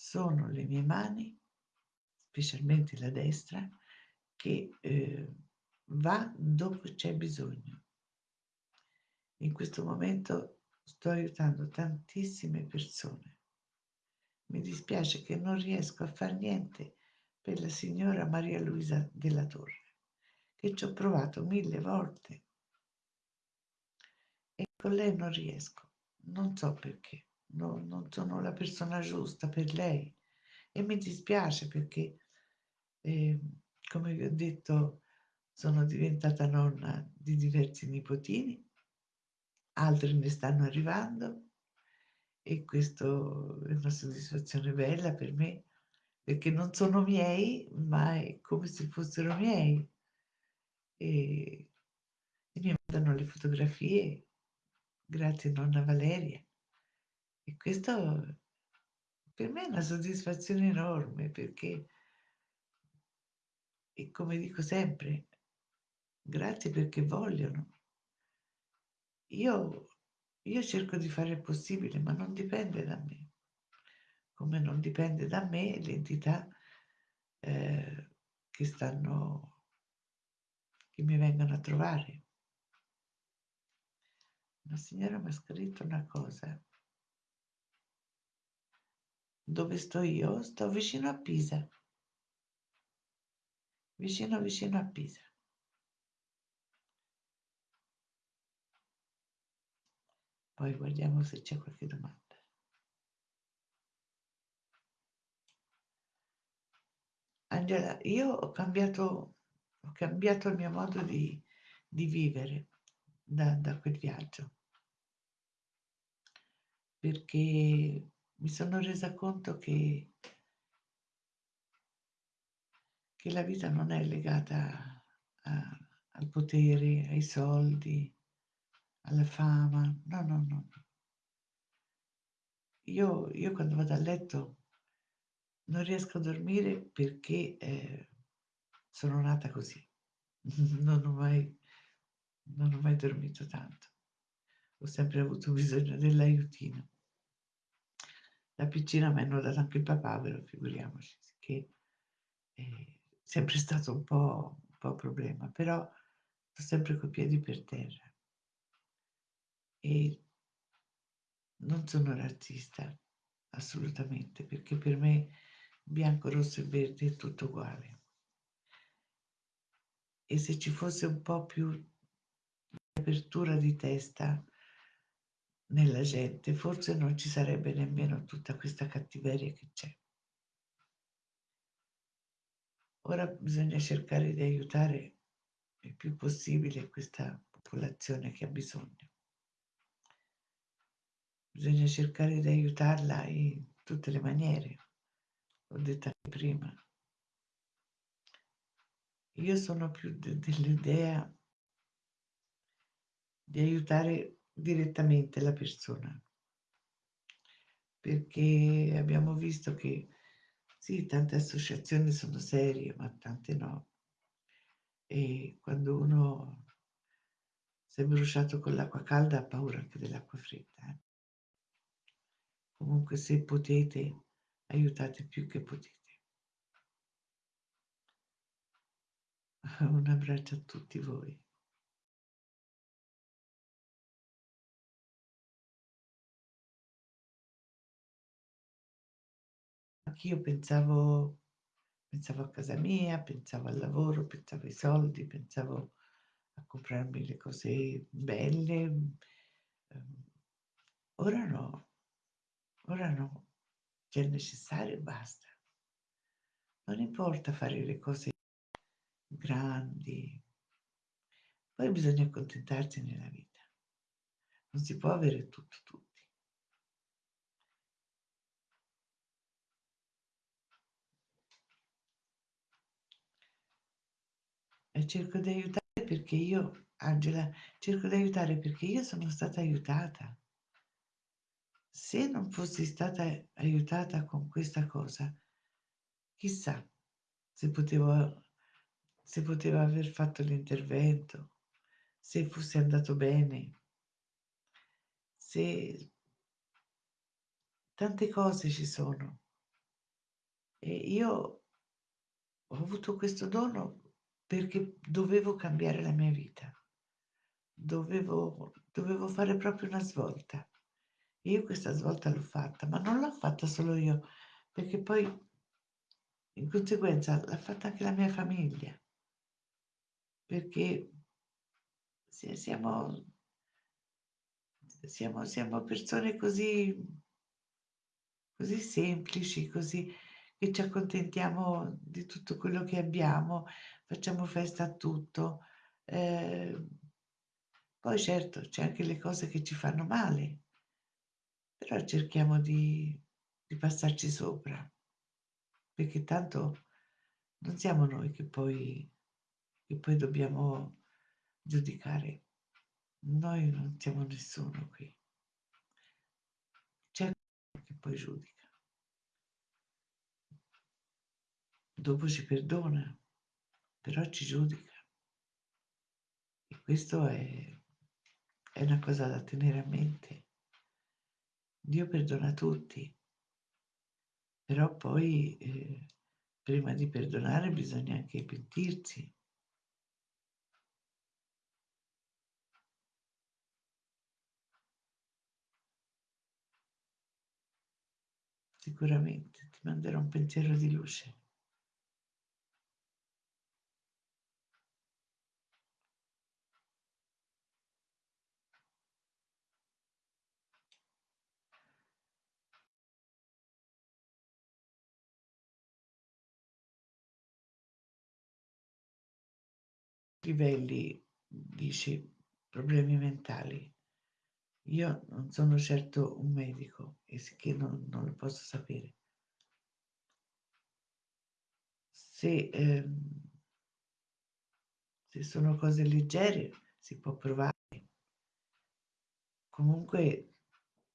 sono le mie mani, specialmente la destra, che, ehm, va dove c'è bisogno. In questo momento sto aiutando tantissime persone. Mi dispiace che non riesco a far niente per la signora Maria Luisa Della Torre, che ci ho provato 1000 volte. E con lei non riesco, non so perché, no non sono la persona giusta per lei e mi dispiace perché, ehm, come vi ho detto, sono diventata nonna di diversi nipotini altri ne stanno arrivando e questo è una soddisfazione bella per me, perché non sono miei, ma è come se fossero miei. E e mi mandano le fotografie, grazie nonna Valeria. E questo per me è una soddisfazione enorme perché e come dico sempre, grazie perché vogliono. Io io cerco di fare il possibile, ma non dipende da me. Come non dipende da me l'entità, ehm, che stanno che mi vengono a trovare. Una signora m'ha scritto una cosa. Dove sto io? Sto vicino a Pisa. Vicino, vicino a Pisa. Poi guardiamo se c'è qualche domanda. Angela, io ho cambiato ho cambiato il mio modo di di vivere da da quel viaggio. Perché mi sono resa conto che che la vita non è legata a al potere, ai soldi, alla fama. No, no, no. Io io quando vado a letto non riesco a dormire perché, ehm, sono nata così. Non ho mai non ho mai dormito tanto. Ho sempre avuto bisogno dell'aiutino. Da piccina m'hanno dato anche il papavero, figuriamoci, che è sempre stato un po' un po' problema, però sto sempre coi piedi per terra. E non sono razzista, assolutamente, perché per me bianco, rosso e verde è tutto uguale. E se ci fosse un po' più apertura di testa nella gente, forse non ci sarebbe nemmeno tutta questa cattiveria che c'è. Ora bisogna cercare di aiutare il più possibile questa popolazione che ha bisogno. Bisogna cercare di aiutarla in tutte le maniere, l'ho detto anche prima. Io sono più de dell'idea di aiutare direttamente la persona. Perché abbiamo visto che sì, tante associazioni sono serie, ma tante no. E quando uno s'è bruciato con l'acqua calda ha paura anche dell'acqua fredda, eh. Comunque se potete aiutate più che potete. Un abbraccio a tutti voi. Anch'io pensavo pensavo a casa mia, pensavo al lavoro, pensavo ai soldi, pensavo a comprarmi le cose belle. Ehm, ora no, ora no. C'è il necessario e basta. Non importa fare le cose grandi. Poi bisogna accontentarsi nella vita. Non si può avere tutto tutti. Cerco di aiutare perché io Angela, cerco di aiutare perché io sono stata aiutata. Se non fossi stata aiutata con questa cosa, chissà se potevo se poteva aver fatto l'intervento, se fosse andato bene. Se tante cose ci sono. E io ho avuto questo dono perché dovevo cambiare la mia vita. Dovevo dovevo fare proprio una svolta. E io questa svolta l'ho fatta, ma non l'ho fatta solo io, perché poi in conseguenza l'ha fatta anche la mia famiglia. Perché si siamo siamo siamo persone così così semplici, così che ci accontentiamo di tutto quello che abbiamo, facciamo festa a tutto. Ehm, poi certo, c'è anche le cose che ci fanno male, però cerchiamo di di passarci sopra, perché tanto non siamo noi che poi che poi dobbiamo giudicare. Noi non siamo nessuno qui. C'è che poi giudica. Dopo ci perdona, però ci giudica. E questo è è una cosa da tenere a mente. Dio perdona tutti, però poi, ehm, prima di perdonare bisogna anche pentirsi. Sicuramente, ti manderò un pensiero di luce. Livelli dici problemi mentali. Io non sono certo un medico e sicché non non lo posso sapere. Se, ehm se sono cose leggere si può provare. Comunque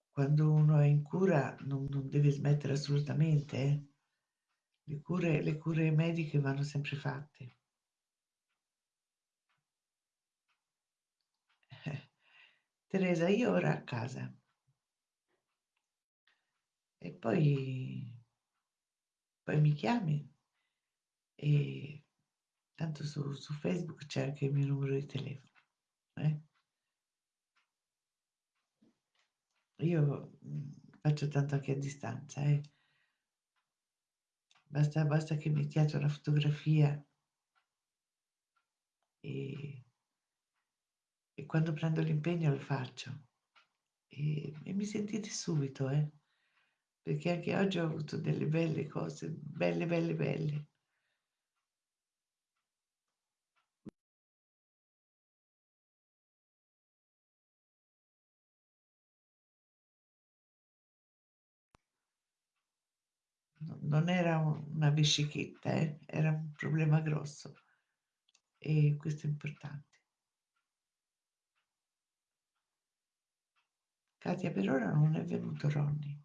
quando uno è in cura non non deve smettere assolutamente, eh. Le cure le cure mediche vanno sempre fatte. Teresa, io ora a casa. E poi poi mi chiami e tanto su su Facebook c'è anche il mio numero di telefono, eh. Io, mhmm, faccio tanto anche a distanza, eh. Basta basta che mettiate una fotografia e e quando prendo l'impegno lo faccio. E e mi sentite subito, eh, perché anche oggi ho avuto delle belle cose, belle, belle, belle. No non era una vescichetta, eh, era un problema grosso. E questo è importante. Katia, per ora non è venuto Ronny.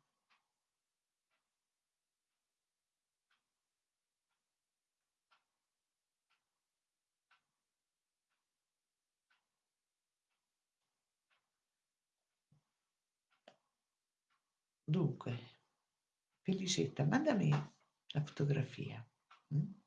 Dunque, Felicetta, mandami la fotografia, mh?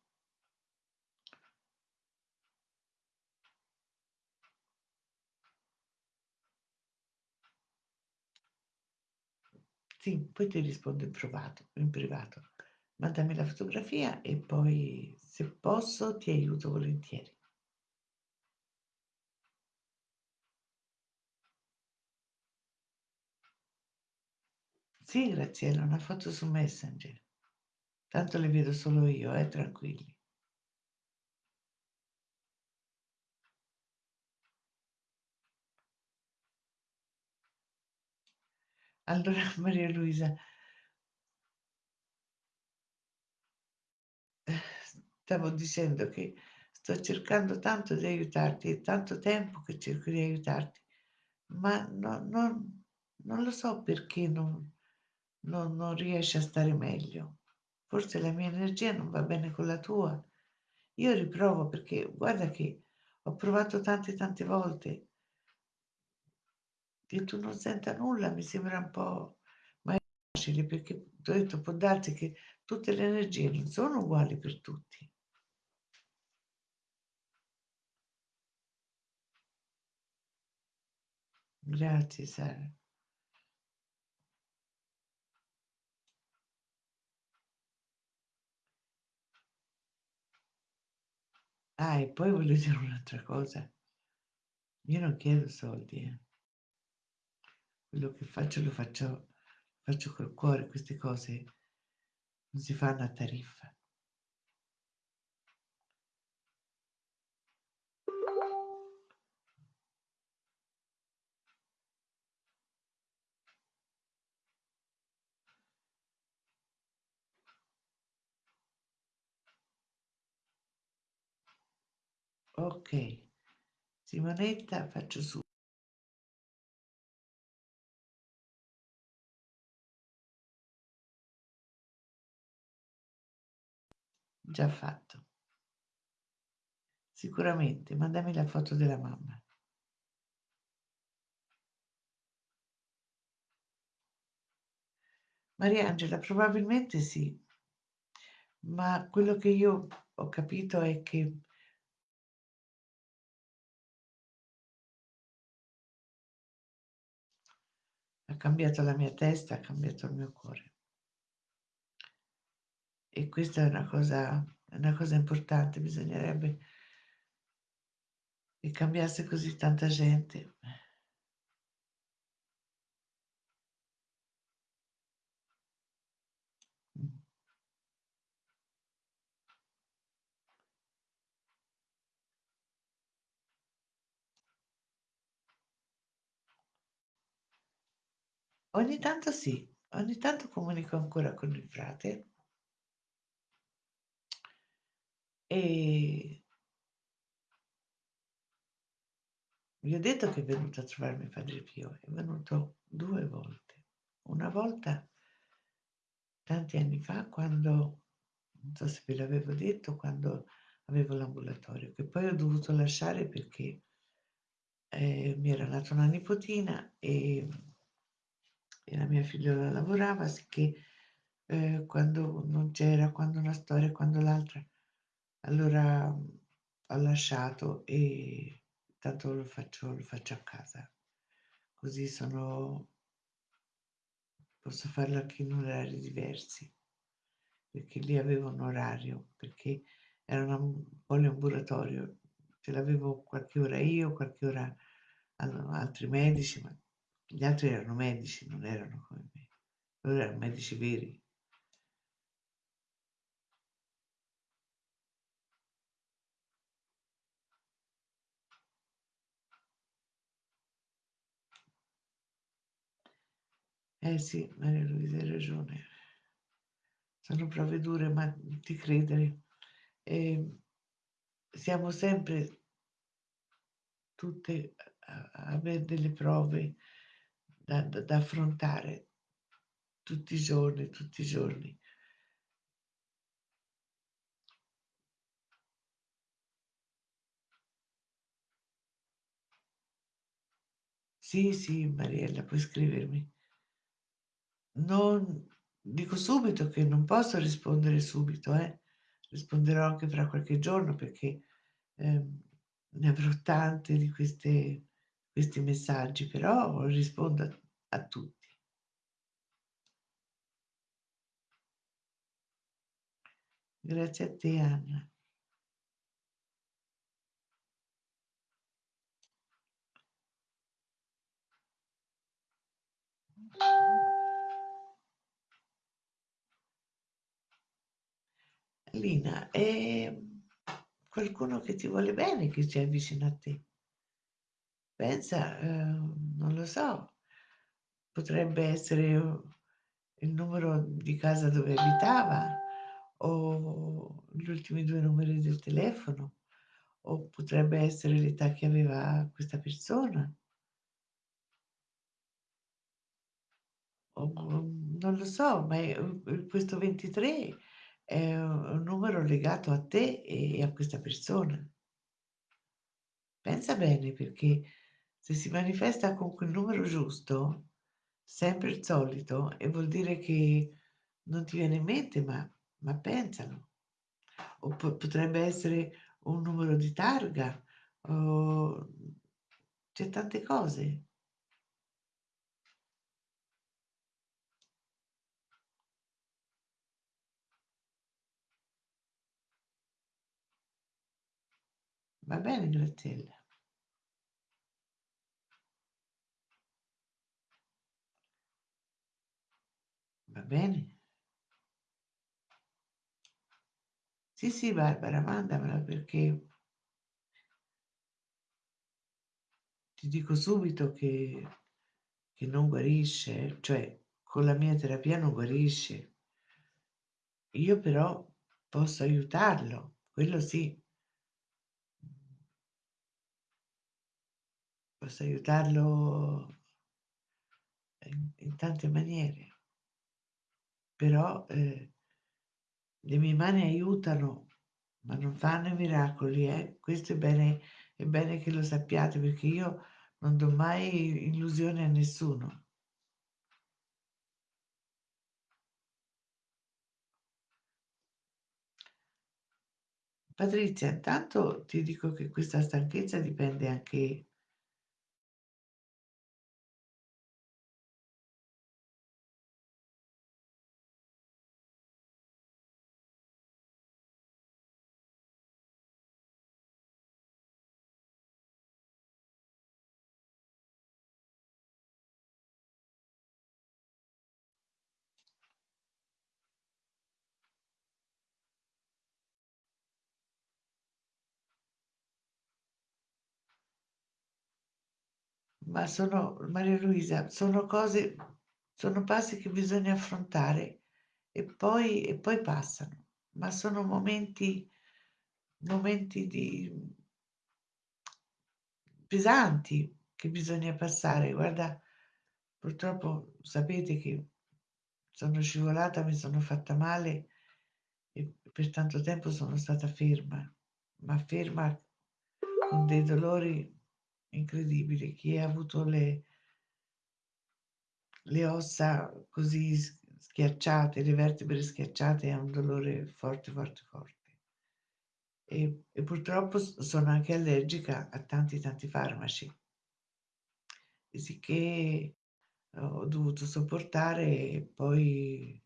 Sì, poi ti rispondo in privato in privato. Mandami la fotografia e poi se posso ti aiuto volentieri. Sì, Graziella, una foto su Messenger. Tanto le vedo solo io, eh, tranquilli. Allora Maria Luisa stavo dicendo che sto cercando tanto di aiutarti, è tanto tempo che cerco di aiutarti, ma no non non lo so perché non non non riesci a stare meglio. Forse la mia energia non va bene con la tua. Io riprovo perché guarda che ho provato tante, tante volte. Che tu non senta nulla mi sembra un po' ma è facile perché t'ho detto può darsi che tutte le energie non sono uguali per tutti. Grazie Sara. Ah, e poi voglio dire un'altra cosa. Io non chiedo soldi, eh. Quello che faccio lo faccio faccio col cuore, queste cose non si fanno a tariffa. Okay. Simonetta faccio su Già fatto. Sicuramente, mandami la foto della mamma. Mariangela, probabilmente sì. Ma quello che io ho capito è che ha cambiato la mia testa, ha cambiato il mio cuore. E questa è una cosa, una cosa importante, bisognerebbe che cambiasse così tanta gente. Ogni tanto sì, ogni tanto comunico ancora con il frate E vi ho detto che è venuto a trovarmi Padre Pio, è venuto 2 volte. Una volta tanti anni fa quando non so se ve l'avevo detto, quando avevo l'ambulatorio, che poi ho dovuto lasciare perché, ehm, mi era nata una nipotina, ehm, e la mia figliola lavorava, sicché, ehm, quando non c'era, quando una storia, quando l'altra, allora, ho lasciato e tanto lo faccio lo faccio a casa. Così sono posso farlo anche in orari diversi. Perché lì avevo un orario, perché era un poliambulatorio, ce l'avevo qualche ora io, qualche ora altri medici, ma gli altri erano medici, non erano come me. Loro erano medici veri. Eh sì, Maria Luisa, hai ragione. Sono prove dure, ma ti credere. Ehm, siamo sempre tutte a a aver delle prove da da da affrontare tutti i giorni, tutti i giorni. Sì, sì, Mariella, puoi scrivermi. Non dico subito che non posso rispondere subito, eh. Risponderò anche fra qualche giorno perché, ehm, ne avrò tante di queste questi messaggi, però rispondo a a tutti. Grazie a te, Anna. Lina, ehm, qualcuno che ti vuole bene, che c'è vicino a te. Pensa, ehm, non lo so, potrebbe essere il numero di casa dove abitava o gli ultimi 2 numeri del telefono, o potrebbe essere l'età che aveva questa persona. O mhmm, non lo so, ma è u questo 23 è un numero legato a te e a questa persona. Pensa bene perché se si manifesta con quel numero giusto, sempre il solito, e vuol dire che non ti viene in mente, ma ma pensalo. O po potrebbe essere un numero di targa, o c'è tante cose. Va bene Graziella? Va bene? Sì, sì, Barbara, mandamela perché ti dico subito che che non guarisce, cioè con la mia terapia non guarisce. Io però posso aiutarlo, quello sì. Posso aiutarlo in in tante maniere. Però, ehm le mie mani aiutano, ma non fanno i miracoli, eh. Questo è bene è bene che lo sappiate, perché io non do mai illusioni a nessuno. Patrizia, intanto ti dico che questa stanchezza dipende anche ma sono Maria Luisa, sono cose sono passi che bisogna affrontare e poi e poi passano, ma sono momenti momenti di pesanti che bisogna passare. Guarda, purtroppo sapete che sono scivolata, mi sono fatta male e per tanto tempo sono stata ferma, ma ferma con dei dolori incredibili. Chi ha avuto le le ossa così schiacciate, le vertebre schiacciate ha un dolore forte, forte, forte. E e purtroppo sono anche allergica a tanti, tanti farmaci. Sicché ho dovuto sopportare e poi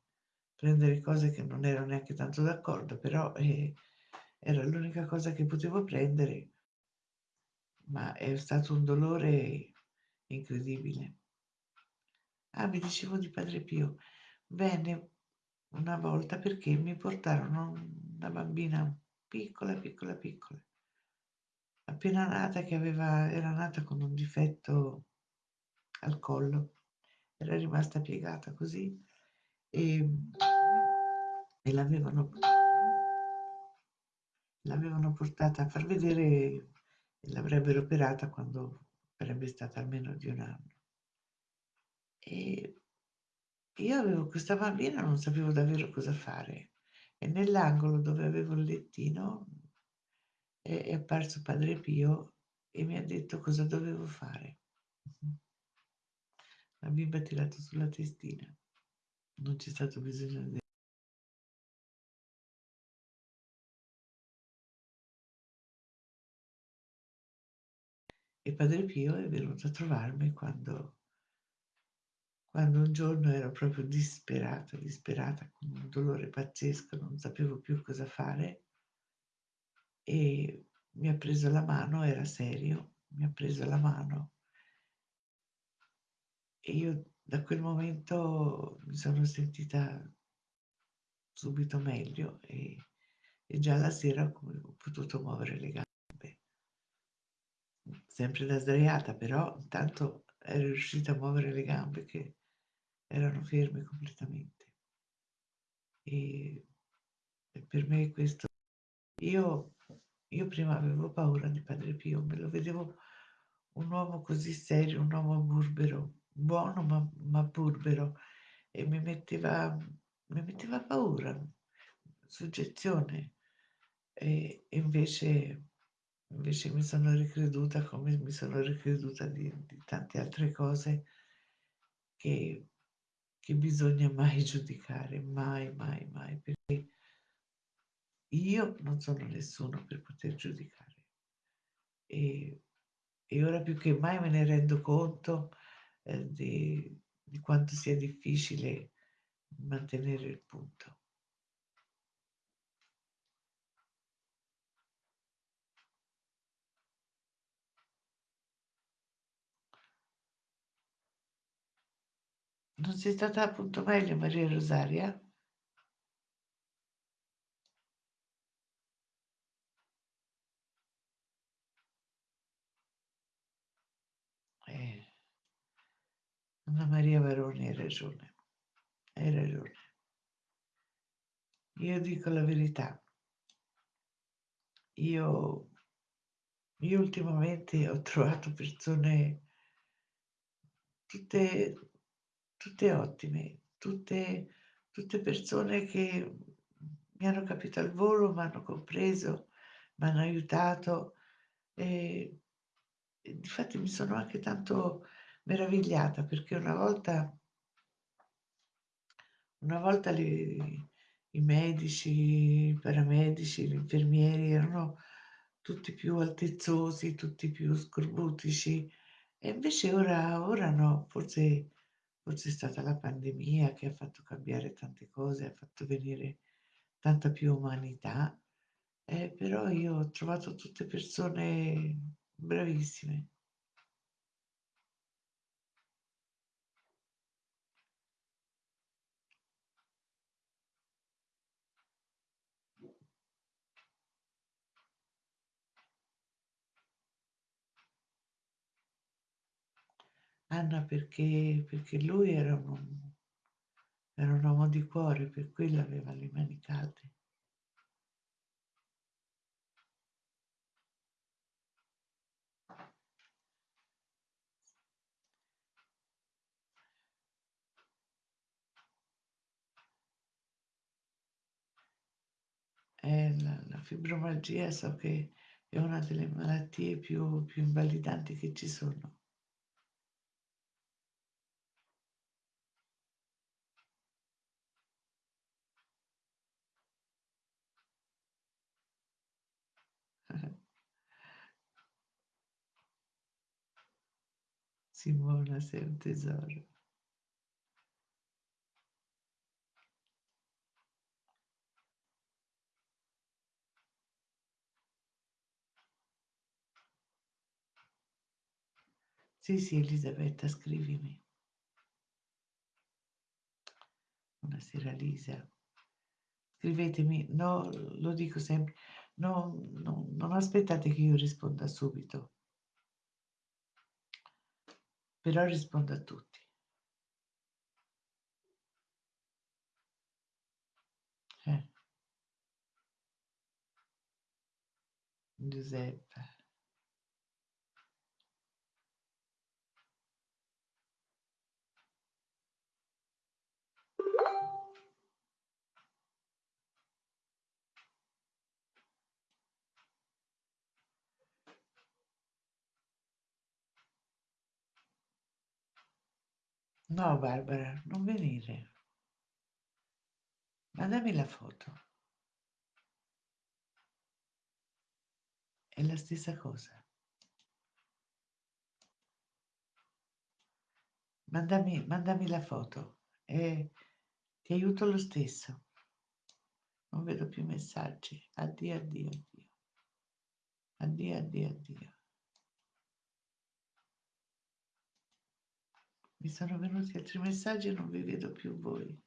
prendere cose che non ero neanche tanto d'accordo, però, ehm, era l'unica cosa che potevo prendere, ma è stato un dolore incredibile. Ah, vi dicevo di Padre Pio. Venne una volta perché mi portarono una bambina piccola, piccola, piccola, appena nata che aveva era nata con un difetto al collo, era rimasta piegata così, ehm, e l'avevano l'avevano portata a far vedere e l'avrebbero operata quando sarebbe stata almeno di 1 anno. E io avevo questa bambina, non sapevo davvero cosa fare e nell'angolo dove avevo il lettino è è apparso Padre Pio e mi ha detto cosa dovevo fare. La bimba ha tirato sulla testina. Non c'è stato bisogno de E Padre Pio è venuto a trovarmi quando quando un giorno ero proprio disperata, disperata, con un dolore pazzesco, non sapevo più cosa fare e mi ha preso la mano, era serio, mi ha preso la mano e io da quel momento mi sono sentita subito meglio e e già la sera ho potuto muovere le gambe. Sempre da sdraiata, però intanto ero riuscita a muovere le gambe che erano ferme completamente. E per me questo io io prima avevo paura di Padre Pio, me lo vedevo un uomo così serio, un uomo burbero, buono ma ma burbero e mi metteva mi metteva paura, suggezione. E invece invece mi sono ricreduta come mi sono ricreduta di di tante altre cose che che bisogna mai giudicare, mai, mai, mai, perché io non sono nessuno per poter giudicare. E e ora più che mai me ne rendo conto, ehm, di di quanto sia difficile mantenere il punto. Non sei stata appunto meglio Maria Rosaria? Eh. Anna Maria Varoni hai ragione, hai ragione. Io dico la verità. Io io ultimamente ho trovato persone tutte tutte ottime, tutte tutte persone che mi hanno capito al volo, m'hanno compreso, m'hanno aiutato e e difatti mi sono anche tanto meravigliata perché una volta una volta le i medici, i paramedici, gli infermieri erano tutti più altezzosi, tutti più scorbutici e invece ora ora no, forse forse è stata la pandemia che ha fatto cambiare tante cose, ha fatto venire tanta più umanità, eh, però io ho trovato tutte persone bravissime. Anna perché, perché lui era un, era un uomo di cuore, per quello aveva le mani calde. Eh, la, la fibromialgia so che è una delle malattie più, più invalidanti che ci sono. Simona, sei un tesoro. Sì, sì, Elisabetta, scrivimi. Buonasera Lisa. Scrivetemi, no, lo dico sempre, no, no, non aspettate che io risponda subito, però rispondo a tutti. Eh. Giuseppe. No, Barbara, non venire. Mandami la foto. È la stessa cosa. Mandami, mandami la foto e ti aiuto lo stesso. Non vedo più messaggi. Addio, addio, addio. Addio, addio, addio. Mi sono venuti altri messaggi e non vi vedo più voi.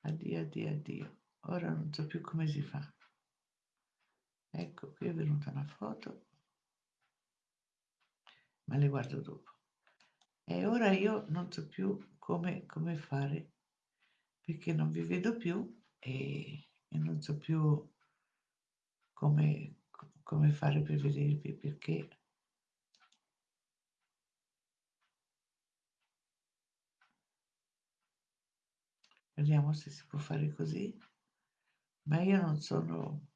Addio, addio, addio. Ora non so più come si fa. Ecco, qui è venuta una foto, ma le guardo dopo. E ora io non so più come, come fare, perché non vi vedo più e, e non so più come, come fare per vedervi, perché vediamo se si può fare così, ma io non sono...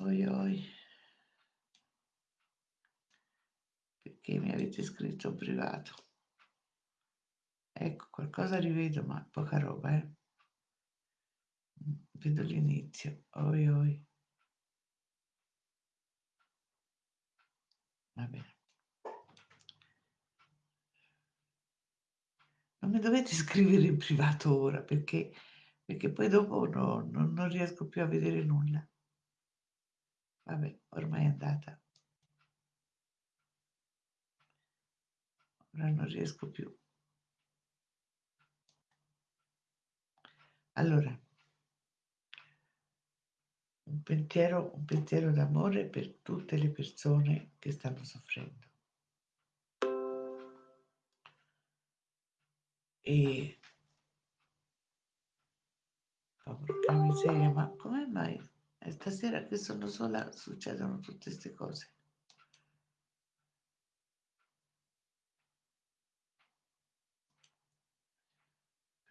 Oi, oi. Perché mi avete scritto privato? Ecco, qualcosa rivedo, ma poca roba, eh. Vedo l'inizio. Oi, oi. Va bene. Non mi dovete scrivere in privato ora perché, perché poi dopo no, no, non riesco più a vedere nulla. Vabbè, ormai è andata. Ora non riesco più. Allora, un pensiero, un pensiero d'amore per tutte le persone che stanno soffrendo. E porca miseria, ma come mai stasera che sono sola succedono tutte queste cose?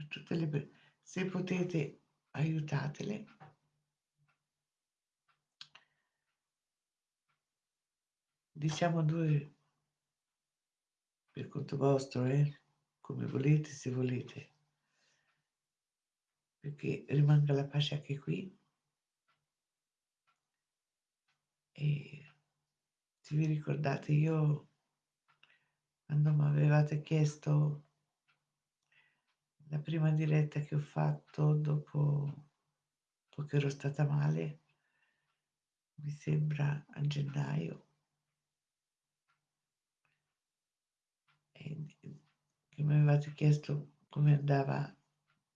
Tutte le se potete aiutatele. Diciamo due per conto vostro, eh? come volete, se volete, perché rimanga la pace anche qui. E se vi ricordate, io quando mi avevate chiesto la prima diretta che ho fatto dopo, dopo che ero stata male, mi sembra a gennaio, che mi avevate chiesto come andava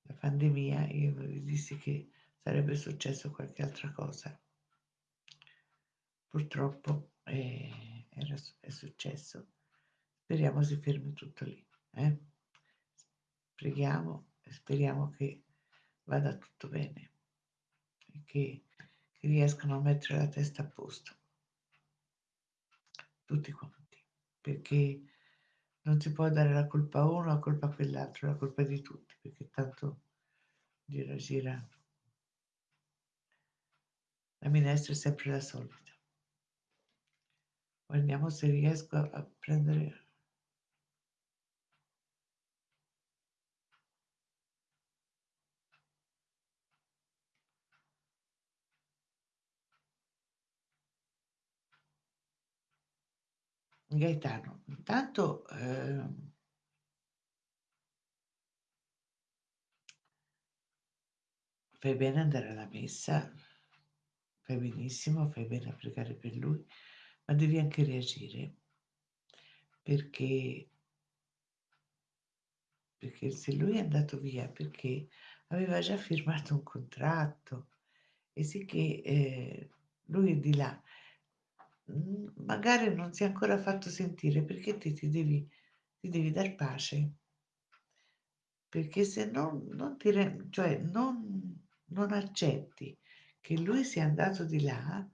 la pandemia, io vi dissi che sarebbe successo qualche altra cosa. Purtroppo eh, era, è successo. Speriamo si fermi tutto lì. Eh? Preghiamo e speriamo che vada tutto bene e che, che riescano a mettere la testa a posto. Tutti quanti. Perché non si può dare la colpa a uno, la colpa a quell'altro, la colpa di tutti, perché tanto gira gira. La minestra è sempre la solita. Vediamo se riesco a prendere Gaetano, intanto eh, fai bene andare alla messa, fai benissimo, fai bene a pregare per lui, ma devi anche reagire perché, perché se lui è andato via perché aveva già firmato un contratto e sì che eh, lui è di là, magari non si è ancora fatto sentire perché te ti devi, ti devi dar pace. Perché se non, non ti cioè non, non accetti che lui sia andato di là,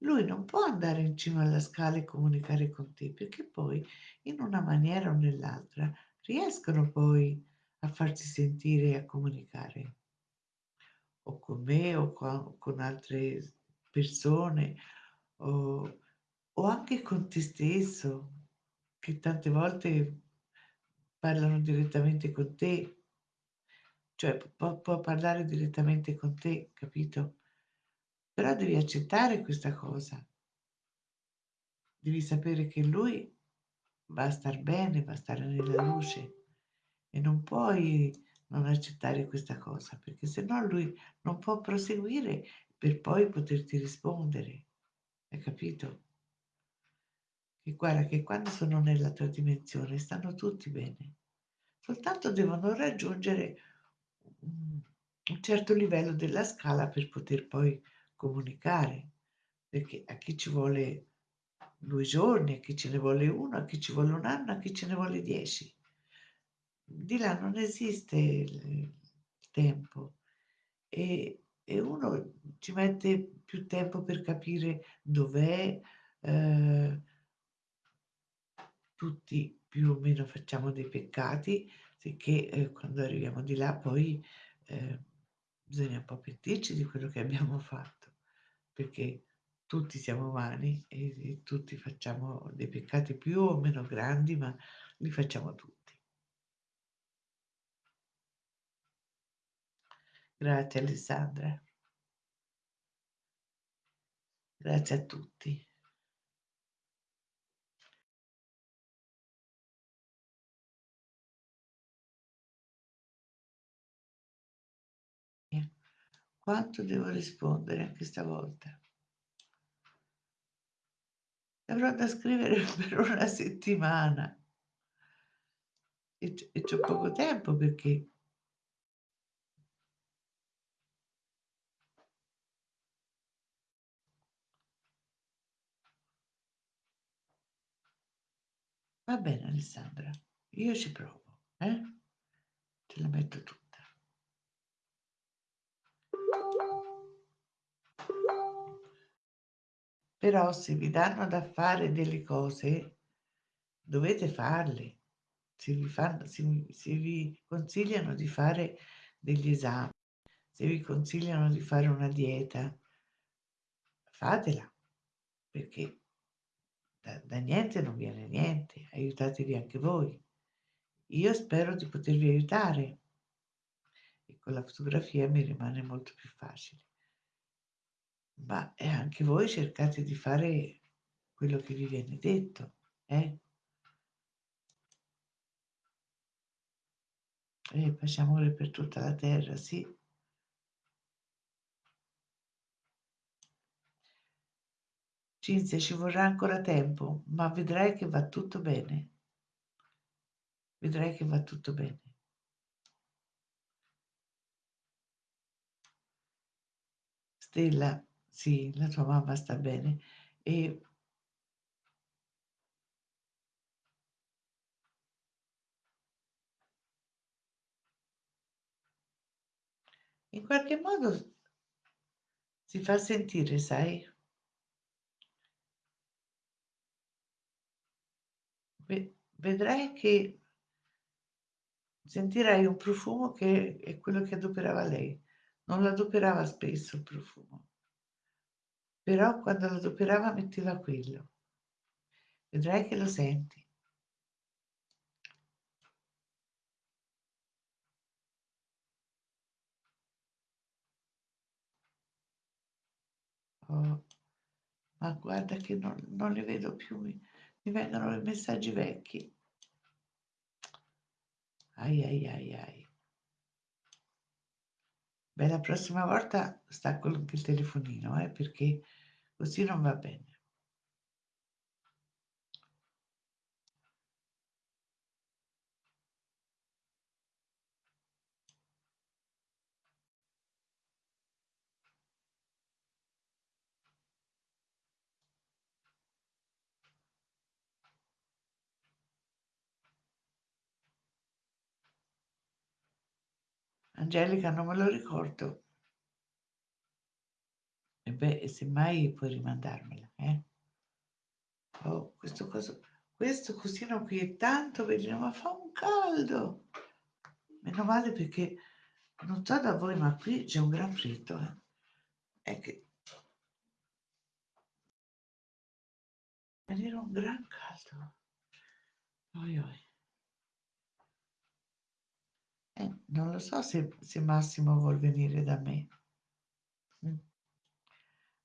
lui non può andare in cima alla scala e comunicare con te, perché poi in una maniera o nell'altra riescono poi a farsi sentire e a comunicare. O con me o con, con altre persone o, o anche con te stesso, che tante volte parlano direttamente con te, cioè può, può parlare direttamente con te, capito? Però devi accettare questa cosa. Devi sapere che lui va a star bene, va a stare nella luce e non puoi non accettare questa cosa, perché se no lui non può proseguire per poi poterti rispondere. Hai capito? Che guarda che quando sono nella tua dimensione stanno tutti bene, soltanto devono raggiungere un certo livello della scala per poter poi comunicare, perché a chi ci vuole due giorni, a chi ce ne vuole uno, a chi ci vuole un anno, a chi ce ne vuole dieci. Di là non esiste il tempo e, e uno ci mette più tempo per capire dov'è. Eh, tutti più o meno facciamo dei peccati, sicché eh, quando arriviamo di là poi eh, bisogna un po' pentirci di quello che abbiamo fatto, perché tutti siamo umani e, e tutti facciamo dei peccati più o meno grandi, ma li facciamo tutti. Grazie Alessandra. Grazie a tutti. Quanto devo rispondere anche stavolta? Avrò da scrivere per una settimana e, e c'ho poco tempo perché va bene Alessandra, io ci provo, eh? Ce la metto tutta. Però se vi danno da fare delle cose, dovete farle. Se vi, fanno, se, se vi consigliano di fare degli esami, se vi consigliano di fare una dieta, fatela, perché da, da niente non viene niente, aiutatevi anche voi. Io spero di potervi aiutare e con la fotografia mi rimane molto più facile. Ma e anche voi cercate di fare quello che vi viene detto, eh? E pace amore per tutta la terra, sì. Cinzia, ci vorrà ancora tempo, ma vedrai che va tutto bene. Vedrai che va tutto bene. Stella, sì, la tua mamma sta bene. E in qualche modo si fa sentire, sai? Ve- vedrai che sentirai un profumo che è quello che adoperava lei. Non lo adoperava spesso il profumo, però quando lo adoperava metteva quello. Vedrai che lo senti. Oh, ma guarda che non, non li vedo più, mi, vengono i messaggi vecchi. Ai ai ai ai. Beh, la prossima volta stacco il telefonino, eh, perché così non va bene. Angelica, non me lo ricordo. E beh, semmai puoi rimandarmela, eh? Oh, questo coso, questo cosino qui è tanto veleno, ma fa un caldo. Meno male perché non so da voi, ma qui c'è un gran freddo, eh. È che venire un gran caldo. Oi, oi. Eh, non lo so se, se Massimo vuol venire da me. Mm.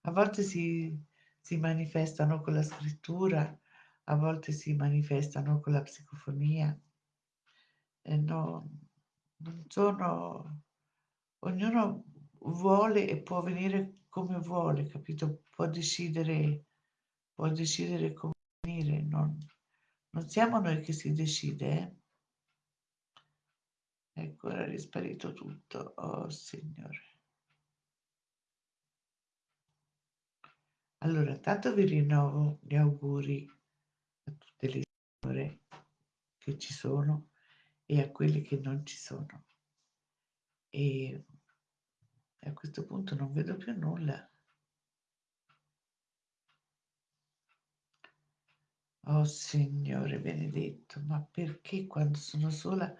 A volte si, si manifestano con la scrittura, a volte si manifestano con la psicofonia. E no, non sono... Ognuno vuole e può venire come vuole, capito? Può decidere, può decidere come venire. Non, non siamo noi che si decide, eh? Ecco, ora è risparito tutto. Oh, Signore. Allora, tanto vi rinnovo gli auguri a tutte le signore che ci sono e a quelle che non ci sono. E a questo punto non vedo più nulla. Oh Signore benedetto, ma perché quando sono sola...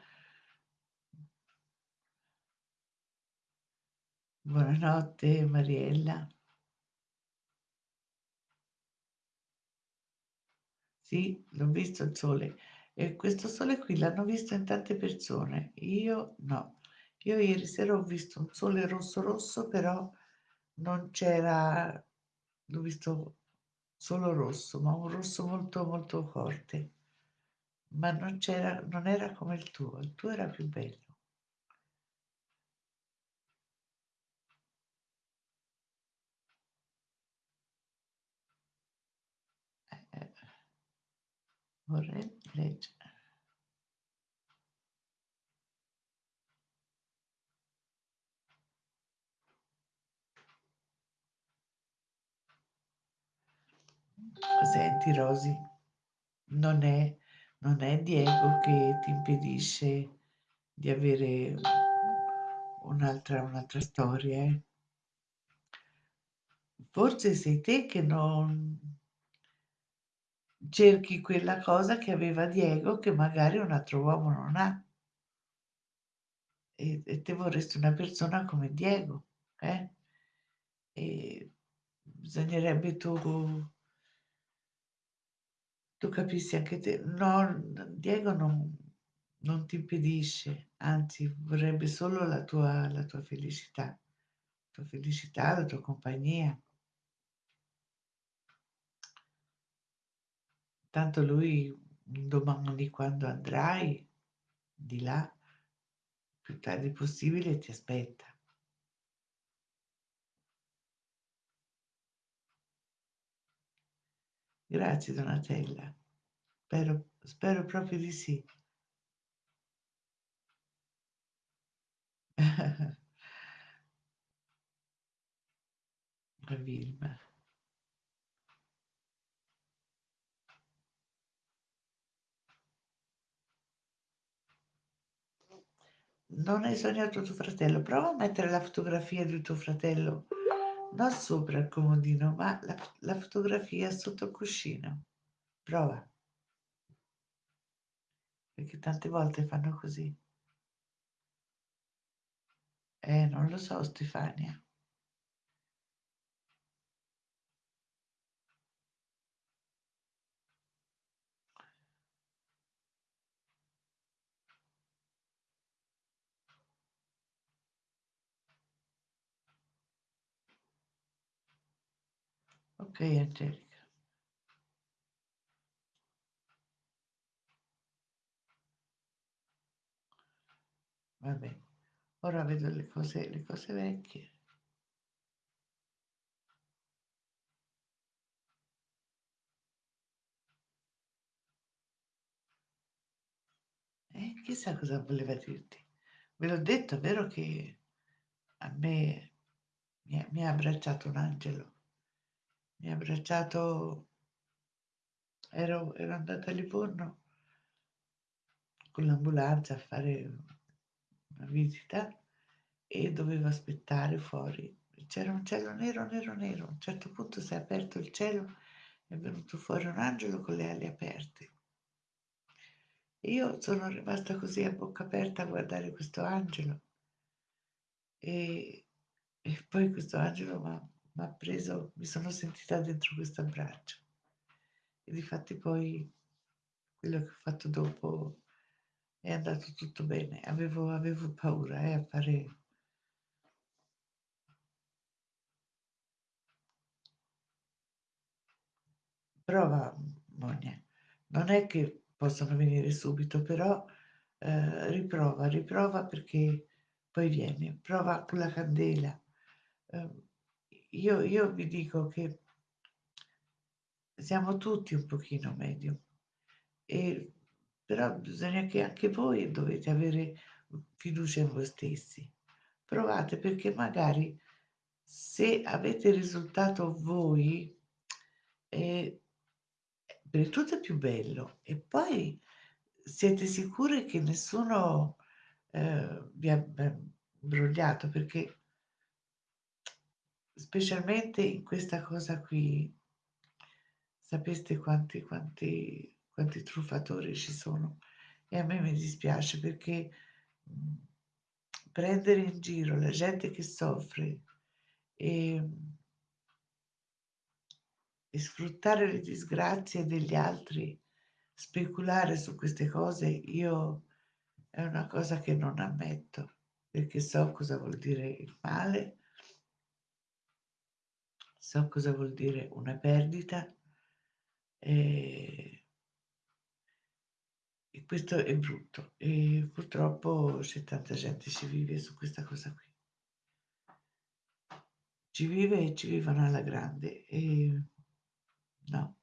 Buonanotte Mariella. Sì, l'ho visto il sole. E questo sole qui l'hanno visto in tante persone. Io no. Io ieri sera ho visto un sole rosso rosso, però non c'era, l'ho visto solo rosso, ma un rosso molto molto forte. Ma non c'era, non era come il tuo, il tuo era più bello. Vorrei leggere. Senti Rosy, non è, non è Diego che ti impedisce di avere un'altra, un'altra storia. eh. Forse sei te che non cerchi quella cosa che aveva Diego che magari un altro uomo non ha. E, e te vorresti una persona come Diego, eh? E bisognerebbe tu Tu capissi anche te, no, Diego non, non ti impedisce, anzi vorrebbe solo la tua, la tua felicità, la tua felicità, la tua compagnia. Tanto lui domani quando andrai di là, più tardi possibile ti aspetta. Grazie Donatella, spero, spero proprio di sì. Vilma. Non hai sognato tuo fratello? Prova a mettere la fotografia di tuo fratello, non sopra il comodino, ma la, la fotografia sotto il cuscino. Prova. Perché tante volte fanno così. Eh, non lo so, Stefania. Ok, Angelica. Va bene. Ora vedo le cose, le cose vecchie. Eh, chissà cosa voleva dirti. Ve l'ho detto, è vero che a me mi ha, mi ha abbracciato un angelo. Mi ha abbracciato, ero, ero andata a Livorno con l'ambulanza a fare una visita e dovevo aspettare fuori. C'era un cielo nero, nero, nero. A un certo punto si è aperto il cielo, è venuto fuori un angelo con le ali aperte. Io sono rimasta così a bocca aperta a guardare questo angelo e, e poi questo angelo mi ha preso, mi sono sentita dentro questo abbraccio. E difatti poi quello che ho fatto dopo è andato tutto bene. Avevo, avevo paura eh, a fare... Prova, Monia. Non è che possono venire subito, però eh, riprova, riprova perché poi viene. Prova con la candela. Eh, io, io vi dico che siamo tutti un pochino medium, e, però bisogna che anche voi dovete avere fiducia in voi stessi. Provate perché magari se avete risultato voi, eh, per tutto è più bello e poi siete sicuri che nessuno eh, vi ha imbrogliato perché specialmente in questa cosa qui sapeste quanti, quanti, quanti truffatori ci sono? E a me mi dispiace perché prendere in giro la gente che soffre e, e sfruttare le disgrazie degli altri, speculare su queste cose, io è una cosa che non ammetto perché so cosa vuol dire il male, so cosa vuol dire una perdita e, e questo è brutto e purtroppo c'è tanta gente che ci vive su questa cosa qui. Ci vive e ci vivono alla grande e no,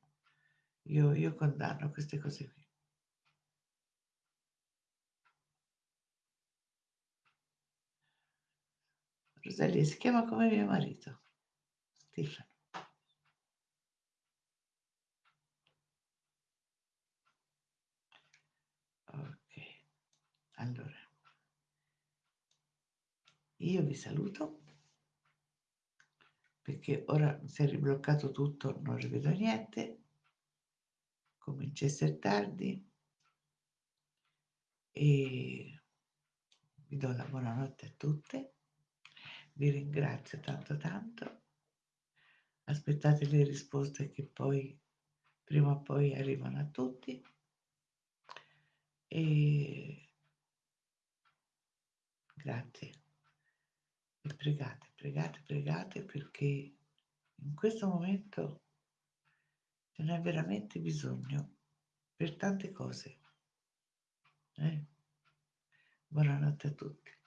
io, io condanno queste cose qui. Rosalia si chiama come mio marito, Stefano. Ok, allora. Io vi saluto. Perché ora si è ribloccato tutto, non rivedo niente, comincia a essere tardi. E vi do la buonanotte a tutte, vi ringrazio tanto tanto, aspettate le risposte che poi prima o poi arrivano a tutti e grazie e pregate, pregate, pregate perché in questo momento ce n'è veramente bisogno per tante cose. Eh? Buonanotte a tutti.